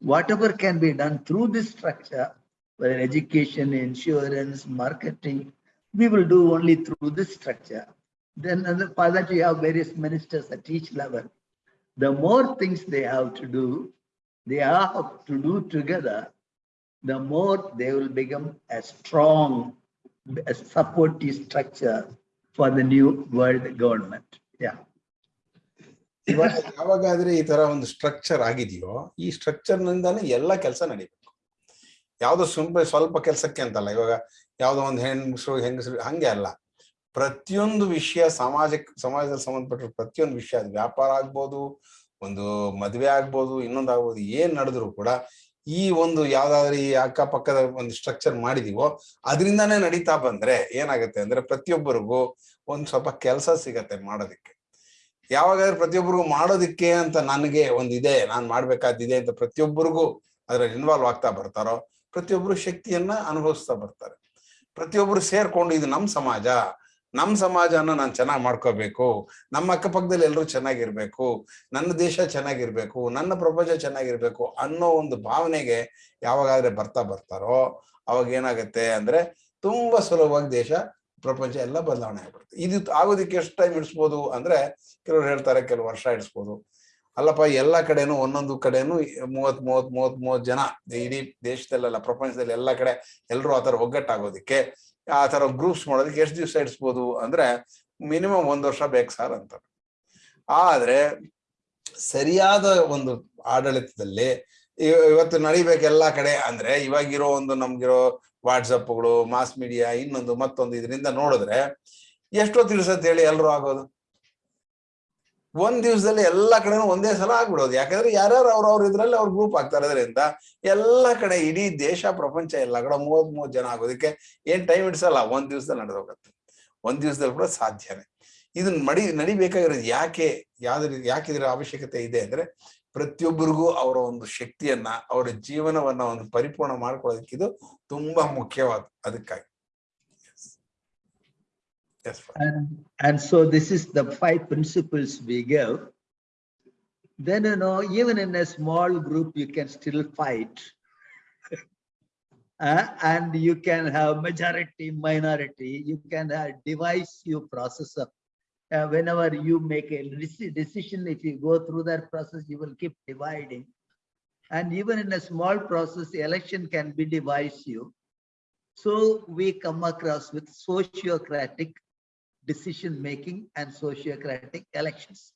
C: whatever can be done through this structure, whether education, insurance, marketing, we will do only through this structure. Then and for that you have various ministers at each level. The more things they have to do, they have to do together, the more they will become a strong, a supportive structure for the new world government. Yeah.
B: ಇವಾಗ ಯಾವಾಗಾದ್ರೆ ಈ ತರ ಒಂದು structure ಆಗಿದೆಯೋ ಈ structure ನಿಂದಾನೇ ಎಲ್ಲ ಕೆಲಸ ನಡಿಬೇಕು ಯಾವ್ದೋ ಸುಂಬ ಸ್ವಲ್ಪ ಕೆಲಸಕ್ಕೆ ಅಂತಲ್ಲ ಇವಾಗ ಯಾವ್ದೋ ಒಂದು ಹೆಣ್ಮಕ್ಳು ಹೆಂಗಸರು, ಹಂಗೆ ಅಲ್ಲ. ಪ್ರತಿಯೊಂದು ವಿಷಯ ಸಮಾಜಕ್ಕೆ, ಸಮಾಜದಲ್ಲಿ ಸಂಬಂಧಪಟ್ಟ ಪ್ರತಿಯೊಂದು ವಿಷಯ ವ್ಯಾಪಾರ ಆಗ್ಬೋದು, ಒಂದು ಮದುವೆ ಆಗ್ಬೋದು, ಇನ್ನೊಂದು ಆಗ್ಬೋದು, ಏನ್ ನಡೆದ್ರು ಕೂಡ ಈ ಒಂದು ಯಾವ್ದಾದ್ರು ಈ ಅಕ್ಕಪಕ್ಕದ ಒಂದು ಸ್ಟ್ರಕ್ಚರ್ ಮಾಡಿದೀವೋ, ಅದರಿಂದಾನೇ ನಡೀತಾ ಬಂದ್ರೆ ಏನಾಗುತ್ತೆ ಅಂದ್ರೆ ಪ್ರತಿಯೊಬ್ಬರಿಗೂ ಒಂದ್ ಸ್ವಲ್ಪ ಕೆಲಸ ಸಿಗತ್ತೆ ಮಾಡೋದಿಕ್ಕೆ. ಯಾವಾಗಾದ್ರೂ ಪ್ರತಿಯೊಬ್ಬರಿಗೂ ಮಾಡೋದಿಕ್ಕೆ ಅಂತ ನನಗೆ ಒಂದಿದೆ ನಾನ್ ಮಾಡ್ಬೇಕಾದಿದೆ ಅಂತ ಪ್ರತಿಯೊಬ್ಬರಿಗೂ ಅದ್ರಲ್ಲಿ ಇನ್ವಾಲ್ವ್ ಆಗ್ತಾ ಬರ್ತಾರೋ, ಪ್ರತಿಯೊಬ್ಬರು ಶಕ್ತಿಯನ್ನ ಅನುಭವಿಸ್ತಾ ಬರ್ತಾರೆ. ಪ್ರತಿಯೊಬ್ಬರು ಸೇರ್ಕೊಂಡು ಇದು ನಮ್ ಸಮಾಜ. ನಮ್ ಸಮಾಜನ ನಾನು ಚೆನ್ನಾಗಿ ಮಾಡ್ಕೋಬೇಕು. ನಮ್ಮ ಅಕ್ಕಪಕ್ಕದಲ್ಲಿ ಎಲ್ಲರೂ ಚೆನ್ನಾಗಿರ್ಬೇಕು. ನನ್ನ ದೇಶ ಚೆನ್ನಾಗಿರ್ಬೇಕು. ನನ್ನ ಪ್ರಪಂಚ ಚೆನ್ನಾಗಿರ್ಬೇಕು ಅನ್ನೋ ಒಂದು ಭಾವನೆಗೆ ಯಾವಾಗಾದ್ರೆ ಬರ್ತಾ ಬರ್ತಾರೋ ಅವಾಗ ಏನಾಗುತ್ತೆ ಅಂದ್ರೆ ತುಂಬಾ ಸುಲಭವಾಗಿ ದೇಶ, ಪ್ರಪಂಚ ಎಲ್ಲ ಬದಲಾವಣೆ ಆಗ್ಬಿಡುತ್ತೆ. ಇದು ಆಗೋದಕ್ಕೆ ಎಷ್ಟು ಟೈಮ್ ಇಡಿಸ್ಬೋದು ಅಂದ್ರೆ ಕೆಲವ್ರು ಹೇಳ್ತಾರೆ ಕೆಲವು ವರ್ಷ ಇಡಿಸ್ಬೋದು ಅಲ್ಲಪ್ಪ, ಎಲ್ಲ ಕಡೆನೂ, ಒಂದೊಂದು ಕಡೆನೂ ಮೂವತ್ ಮೂವತ್ ಮೂವತ್ ಮೂವತ್ ಜನ ಇಡೀ ದೇಶದಲ್ಲೆಲ್ಲ, ಪ್ರಪಂಚದಲ್ಲಿ ಎಲ್ಲ ಕಡೆ ಎಲ್ಲರೂ ಆ ತರ ಒಗ್ಗಟ್ಟಾಗೋದಿಕ್ಕೆ, ಆ ತರ ಗ್ರೂಪ್ಸ್ ಮಾಡೋದಕ್ಕೆ ಎಷ್ಟು ದಿವಸ ಇಡಿಸ್ಬೋದು ಅಂದ್ರೆ ಮಿನಿಮಮ್ ಒಂದ್ ವರ್ಷ ಬೇಕು ಸರ್ ಅಂತ. ಆದ್ರೆ ಸರಿಯಾದ ಒಂದು ಆಡಳಿತದಲ್ಲಿ ಇವ- ಇವತ್ತು ನಡಿಬೇಕು ಎಲ್ಲಾ ಕಡೆ ಅಂದ್ರೆ ಇವಾಗಿರೋ ಒಂದು ನಮ್ಗಿರೋ ವಾಟ್ಸಪ್ಗಳು ಮಾಸ್ ಮೀಡಿಯಾ ಇನ್ನೊಂದು ಮತ್ತೊಂದು ಇದರಿಂದ ನೋಡಿದ್ರೆ ಎಷ್ಟೊತ್ತು ತಿಳಿಸತ್ತೆ ಹೇಳಿ ಎಲ್ರು ಆಗೋದು. ಒಂದ್ ದಿವಸದಲ್ಲಿ ಎಲ್ಲಾ ಕಡೆನೂ ಒಂದೇ ಸಲ ಆಗ್ಬಿಡೋದು. ಯಾಕಂದ್ರೆ ಯಾರ್ಯಾರು ಅವ್ರವ್ರ ಇದ್ರಲ್ಲಿ ಅವ್ರ ಗ್ರೂಪ್ ಆಗ್ತಾ ಇರೋದ್ರಿಂದ ಎಲ್ಲಾ ಕಡೆ ಇಡೀ ದೇಶ, ಪ್ರಪಂಚ ಎಲ್ಲ ಕಡೆ ಮೂವತ್ ಮೂವತ್ ಜನ ಆಗೋದಕ್ಕೆ ಏನ್ ಟೈಮ್ ಇಡ್ಸಲ್ಲ ಒಂದ್ ದಿವಸದಲ್ಲಿ ನಡೆದೋಗತ್ತೆ. ಒಂದ್ ದಿವಸದಲ್ಲಿ ಕೂಡ ಸಾಧ್ಯನೇ. ಇದನ್ನ ಮಡಿ, ನಡಿಬೇಕಾಗಿರೋದು ಯಾಕೆ, ಯಾವ್ದು ಯಾಕೆ ಇದರ ಅವಶ್ಯಕತೆ ಇದೆ ಅಂದ್ರೆ ಪ್ರತಿಯೊಬ್ಬರಿಗೂ ಅವರ ಒಂದು ಶಕ್ತಿಯನ್ನ, ಅವರ ಜೀವನವನ್ನ ಒಂದು ಪರಿಪೂರ್ಣ ಮಾಡ್ಕೊಳ್ಳೋದಕ್ಕೆ ಇದು ತುಂಬಾ ಮುಖ್ಯವಾದ, ಅದಕ್ಕಾಗಿ.
C: And, and so this is the five principles we give. Then, you know, even in a small group, you can still fight. Uh, and you can have majority, minority, you can have divisive process of uh, whenever you make a decision, if you go through that process, you will keep dividing. And even in a small process, election can be divisive. So we come across with sociocratic decision making and sociocratic elections.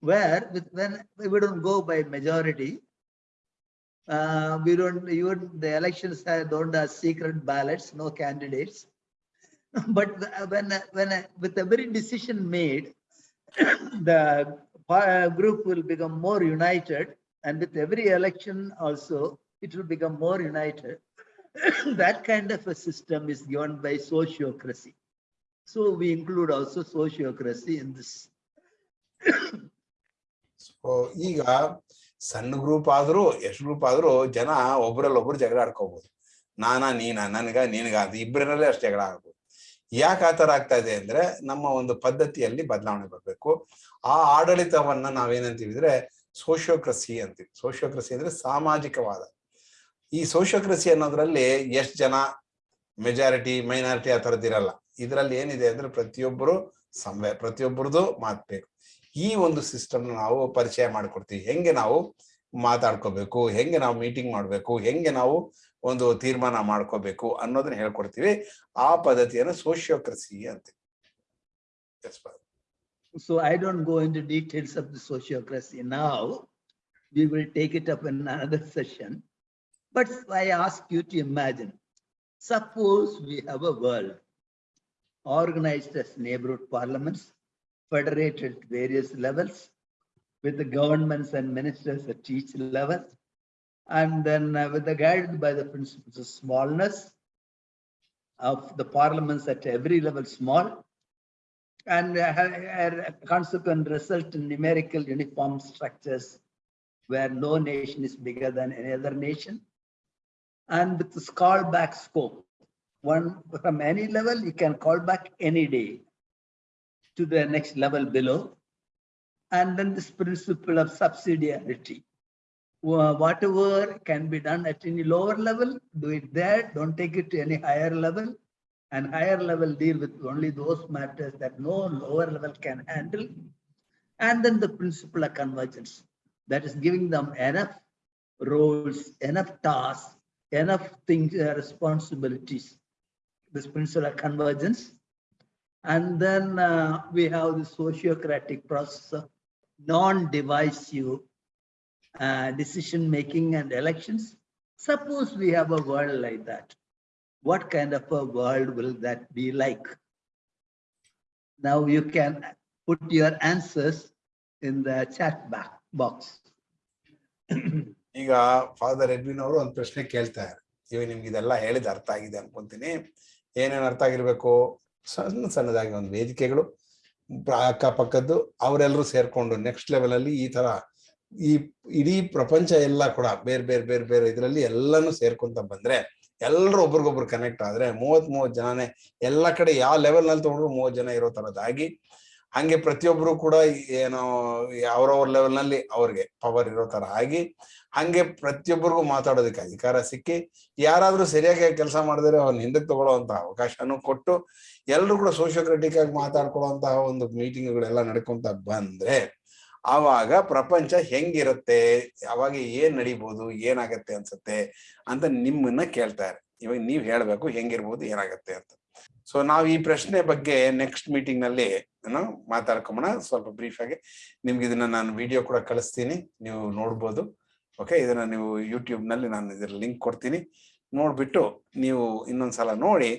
C: Where with when we don't go by majority, Uh, we don't, even the elections don't have secret ballots, no candidates. But when, when, with every decision made, the group will become more united. And with every election also, it will become more united. That kind of a system is given by sociocracy. So we include also sociocracy in this.
B: So ಈಗ ಸಣ್ಣ group ಆದ್ರೂ, ಎಷ್ಟು group ಆದ್ರೂ ಜನ ಒಬ್ರಲ್ಲಿ ಒಬ್ರು ಜಗಳ ಆಡ್ಕೋಬಹುದು ನಾನಾ, ನೀನಾ, ನನ್ಗ, ನಿನ್ಗ ಅದು ಇಬ್ಬರಲ್ಲೇ ಅಷ್ಟು ಜಗಳ ಆಗ್ಬೋದು ಯಾಕೆ ಆತರ ಆಗ್ತಾ ಇದೆ ಅಂದ್ರೆ ನಮ್ಮ ಒಂದು ಪದ್ಧತಿಯಲ್ಲಿ ಬದಲಾವಣೆ ಬರಬೇಕು. ಆ ಆಡಳಿತವನ್ನ ನಾವೇನಂತೀವಿದ್ರೆ ಸೋಶಿಯೋಕ್ರಸಿ ಅಂತೀವಿ. ಸೋಶಿಯೋಕ್ರಸಿ ಅಂದ್ರೆ ಸಾಮಾಜಿಕವಾದ. ಈ ಸೋಶಿಯೋಕ್ರಸಿ ಅನ್ನೋದ್ರಲ್ಲಿ ಎಷ್ಟು ಜನ ಮೆಜಾರಿಟಿ ಮೈನಾರಿಟಿ ಆ ಥರದ್ದು ಇರಲ್ಲ. ಇದರಲ್ಲಿ ಏನಿದೆ ಅಂದ್ರೆ ಪ್ರತಿಯೊಬ್ಬರು ಸಂವೇ ಪ್ರತಿಯೊಬ್ಬರದು ಮಾತ್ಬೇಕು ಈ ಒಂದು ಸಿಸ್ಟಮ್ ನಾವು ಪರಿಚಯ ಮಾಡ್ಕೊಡ್ತೀವಿ. ಹೆಂಗೆ ನಾವು ಮಾತಾಡ್ಕೋಬೇಕು ಹೆಂಗೆ ನಾವು ಮೀಟಿಂಗ್ ಮಾಡಬೇಕು ಹೆಂಗೆ ನಾವು ಒಂದು ತೀರ್ಮಾನ ಮಾಡ್ಕೋಬೇಕು ಅನ್ನೋದನ್ನ ಹೇಳ್ಕೊಡ್ತೀವಿ. ಆ ಪದ್ಧತಿಯನ್ನು ಸೋಶಿಯೋಕ್ರಸಿ ಅಂತ. So I
C: So I don't go into details of the sociocracy now. We will take it up in another session. But I ask you to imagine, suppose we have a world. Organized as neighborhood parliaments, federated at various levels with the governments and ministers at each level. And then uh, with the guided by the principles of smallness of the parliaments at every level small, and uh, consequent result in numerical uniform structures where no nation is bigger than any other nation. And with the this callback scope, one from any level, you can call back any day to the next level below. And then this principle of subsidiarity. Whatever can be done at any lower level, do it there, don't take it to any higher level and higher level deal with only those matters that no lower level can handle. And then the principle of convergence, that is giving them enough roles, enough tasks, enough things, uh, responsibilities This principle of convergence. And then uh, we have the sociocratic process of non-divisive uh, decision-making and elections. Suppose we have a world like that what kind of a world will that be like? Now you can put your answers in the chat ba- box.
B: ಈಗ father Edwin ಅವರು ಒಂದು ಪ್ರಶ್ನೆ ಕೇಳ್ತಾರೆ ಇವಾಗ ನಿಮ್ಗೆ ಇದೆಲ್ಲ ಹೇಳಿದ ಅರ್ಥ ಆಗಿದೆ ಅನ್ಕೊಂತೀನಿ ಏನೇನ್ ಅರ್ಥ ಆಗಿರ್ಬೇಕು? ಸಣ್ಣ ಸಣ್ಣದಾಗಿ ಒಂದು ವೇದಿಕೆಗಳು ಅಕ್ಕಪಕ್ಕದ್ದು ಅವರೆಲ್ಲರೂ ಸೇರ್ಕೊಂಡು ನೆಕ್ಸ್ಟ್ ಲೆವೆಲಲ್ಲಿ ಈ ತರ ಈ ಇಡೀ ಪ್ರಪಂಚ ಎಲ್ಲ ಕೂಡ ಬೇರೆ ಬೇರೆ ಬೇರೆ ಬೇರೆ ಇದರಲ್ಲಿ ಎಲ್ಲಾನು ಸೇರ್ಕೊಂತ ಬಂದ್ರೆ ಎಲ್ಲರೂ ಒಬ್ರಿಗೊಬ್ರು ಕನೆಕ್ಟ್ ಆದ್ರೆ ಮೂವತ್ ಮೂವತ್ ಜನನೇ ಎಲ್ಲ ಕಡೆ ಯಾವ ಲೆವೆಲ್ನಲ್ಲಿ ತಗೊಂಡ್ರು ಮೂವತ್ ಜನ ಇರೋ ತರದಾಗಿ ಹಂಗೆ ಪ್ರತಿಯೊಬ್ರು ಕೂಡ ಏನೋ ಅವ್ರವ್ರ ಲೆವೆಲ್ನಲ್ಲಿ ಅವ್ರಿಗೆ ಪವರ್ ಇರೋ ತರ ಆಗಿ ಹಂಗೆ ಪ್ರತಿಯೊಬ್ಬರಿಗೂ ಮಾತಾಡೋದಕ್ಕೆ ಅಧಿಕಾರ ಸಿಕ್ಕಿ ಯಾರಾದ್ರೂ ಸರಿಯಾಗಿ ಕೆಲಸ ಮಾಡಿದ್ರೆ ಅವ್ರನ್ನ ಹಿಂದಕ್ಕೆ ತಗೊಳ್ಳೋವಂಥ ಅವಕಾಶನೂ ಕೊಟ್ಟು ಎಲ್ಲರೂ ಕೂಡ ಸೋಶಿಯೋಕ್ರೆಟಿಕ್ ಆಗಿ ಮಾತಾಡ್ಕೊಳ್ಳೋಂತಹ ಒಂದು ಮೀಟಿಂಗ್ಗಳೆಲ್ಲ ನಡ್ಕೊಂತ ಬಂದ್ರೆ ಆವಾಗ ಪ್ರಪಂಚ ಹೆಂಗಿರುತ್ತೆ? ಅವಾಗ ಏನ್ ನಡಿಬಹುದು ಏನಾಗತ್ತೆ ಅನ್ಸುತ್ತೆ ಅಂತ ನಿಮ್ಮನ್ನ ಕೇಳ್ತಾರೆ ಇವಾಗ ನೀವ್ ಹೇಳ್ಬೇಕು ಹೆಂಗಿರ್ಬೋದು, ಏನಾಗತ್ತೆ ಅಂತ. ಸೊ ನಾವ್ ಈ ಪ್ರಶ್ನೆ ಬಗ್ಗೆ ನೆಕ್ಸ್ಟ್ ಮೀಟಿಂಗ್ನಲ್ಲಿ ಮಾತಾಡ್ಕೊಂಬೋಣ. ಸ್ವಲ್ಪ ಬ್ರೀಫ್ ಆಗಿ ನಿಮ್ಗೆ ಇದನ್ನ ನಾನು ವಿಡಿಯೋ ಕೂಡ ಕಳಿಸ್ತೀನಿ. ನೀವು ನೋಡ್ಬೋದು. ಓಕೆ ಇದನ್ನ ನೀವು ಯೂಟ್ಯೂಬ್ನಲ್ಲಿ ನಾನು ಇದ್ರ ಲಿಂಕ್ ಕೊಡ್ತೀನಿ. ನೋಡ್ಬಿಟ್ಟು ನೀವು ಇನ್ನೊಂದ್ಸಲ ನೋಡಿ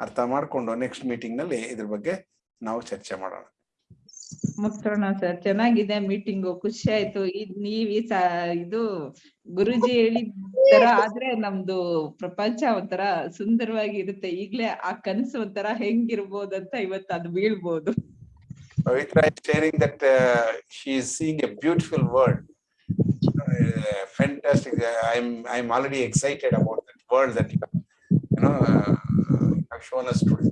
B: ಅರ್ಥ ಮಾಡ್ಕೊಂಡು ನೆಕ್ಸ್ಟ್ ಮೀಟಿಂಗ್ನಲ್ಲಿ ಇದ್ರ ಬಗ್ಗೆ ನಾವು ಚರ್ಚೆ ಮಾಡೋಣ.
F: ಮುಗಿಸೋಣ ಸರ್, ಚೆನ್ನಾಗಿದೆ ಮೀಟಿಂಗು ಖುಷಿ ಆಯ್ತು. ಇದ್ ನೀವ್ ಇದು ಗುರುಜಿ ಹೇಳಿದ ತರ ಆದ್ರೆ ನಮ್ದು ಪ್ರಪಂಚ ಒಂಥರ ಸುಂದರವಾಗಿ ಇರುತ್ತೆ. ಈಗ್ಲೇ ಆ ಕನಸು ಒಂಥರ ಹೆಂಗಿರ್ಬೋದಂತ ಇವತ್ತು ಅದು ಬೀಳ್ಬೋದು.
B: Pavitra is sharing that uh, she is seeing a beautiful world. Uh, fantastic. I'm I'm already excited about that world that you have, you know uh, have shown us today.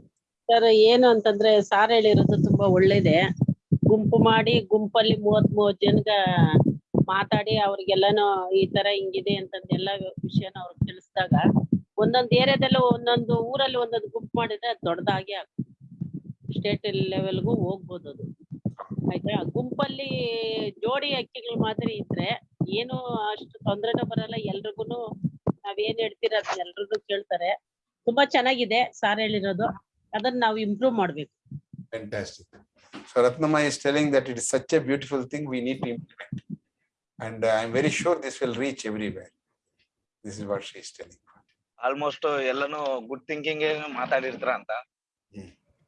E: Sir ಏನು ಅಂತಂದ್ರೆ sir ಹೇಳಿರೋದು ತುಂಬಾ ಒಳ್ಳೇದೆ ಗುಂಪು ಮಾಡಿ ಗುಂಪಲ್ಲಿ ಮೂವತ್ ಮೂವತ್ ಜನಗ ಮಾತಾಡಿ ಅವ್ರಿಗೆಲ್ಲಾನು ಈ ತರ ಹಿಂಗಿದೆ ಅಂತಂದ್ ಎಲ್ಲ ವಿಷಯನ ಅವ್ರಿಗೆ ತಿಳಿಸಿದಾಗ ಒಂದೊಂದ್ ಏರಿಯಾದಲ್ಲೂ ಒಂದೊಂದು ಊರಲ್ಲಿ ಒಂದೊಂದು ಗುಂಪು ಮಾಡಿದ್ರೆ ಅದ್ ದೊಡ್ಡದಾಗಿ ಸ್ಟೇಟ್ ಲೆವೆಲ್ ಗೂ ಹೋಗ್ಬಹುದು ಅದು. ಆಯ್ತಾ? ಗುಂಪಲ್ಲಿ ಜೋಡಿ ಹಕ್ಕಿಗಳ ಮಾದರಿ ಇದ್ರೆ ಏನು ಅಷ್ಟು ತೊಂದರೆನು ಬರಲ್ಲ. ಎಲ್ರುಗೂನು ನಾವ್ ಏನ್ ಹೇಳ್ತಿರ ಅದನ್ನ ಎಲ್ರುನು ಕೇಳ್ತಾರೆ. ತುಂಬಾ ಚೆನ್ನಾಗಿದೆ ಸಾರ್ ಹೇಳಿರೋದು. ಅದನ್ನ ನಾವ್ ಇಂಪ್ರೂವ್ ಮಾಡ್ಬೇಕು.
B: Fantastic so Ratnamma is that it such a beautiful thing we need to implement and I am very sure this will reach every this is what she is telling
G: almost ಎಲ್ಲಾನು good thinking ಏನೋ ಮಾತಾಡಿರ್ತಾರಾ ಅಂತ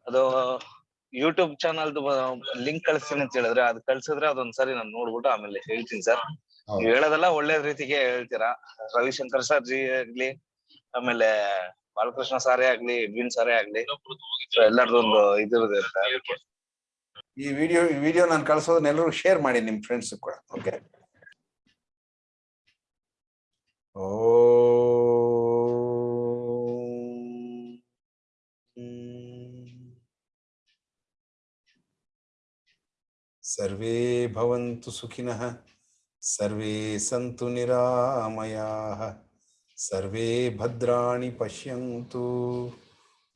G: ಅದು YouTube ಚಾನಲ್ದು link ಕಳಿಸ್ತೀನಿ ಅಂತ ಹೇಳಿದ್ರೆ ಅದು ಕಳ್ಸಿದ್ರೆ ಅದೊಂದ್ಸರಿ ನಾನು ನೋಡ್ಬಿಟ್ಟು ಆಮೇಲೆ ಹೇಳ್ತೀನಿ ಸರ್. ನೀವು ಹೇಳೋದೆಲ್ಲ ಒಳ್ಳೆ ರೀತಿಗೆ ಹೇಳ್ತೀರಾ? ರವಿಶಂಕರ್ ಸರ್ ಜಿ ಆಗ್ಲಿ ಆಮೇಲೆ ಬಾಲಕೃಷ್ಣ ಸಾರೇ ಆಗ್ಲಿ ಬಿನ್ ಸಾರೇ ಆಗ್ಲಿ ಎಲ್ಲರದ್ದು ಅಂತ.
B: ಈ ವಿಡಿಯೋ ಈ ವಿಡಿಯೋ ನಾನು ಕಳ್ಸೋದನ್ನ ಎಲ್ಲರೂ ಶೇರ್ ಮಾಡಿ ನಿಮ್ ಫ್ರೆಂಡ್ಸ್ ಕೂಡ ಓಕೆ ಓ. सर्वे भवन्तु सुखिनः सर्वे सन्तु निरामयाः सर्वे भद्राणि पश्यन्तु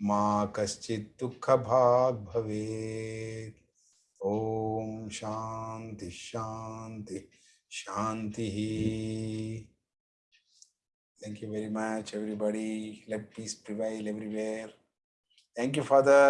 B: मा कश्चित् दुःखभाग् भवेत् ॐ शान्ति शान्ति शान्तिः Thank you very much, everybody. Let peace prevail everywhere. Thank you, Father.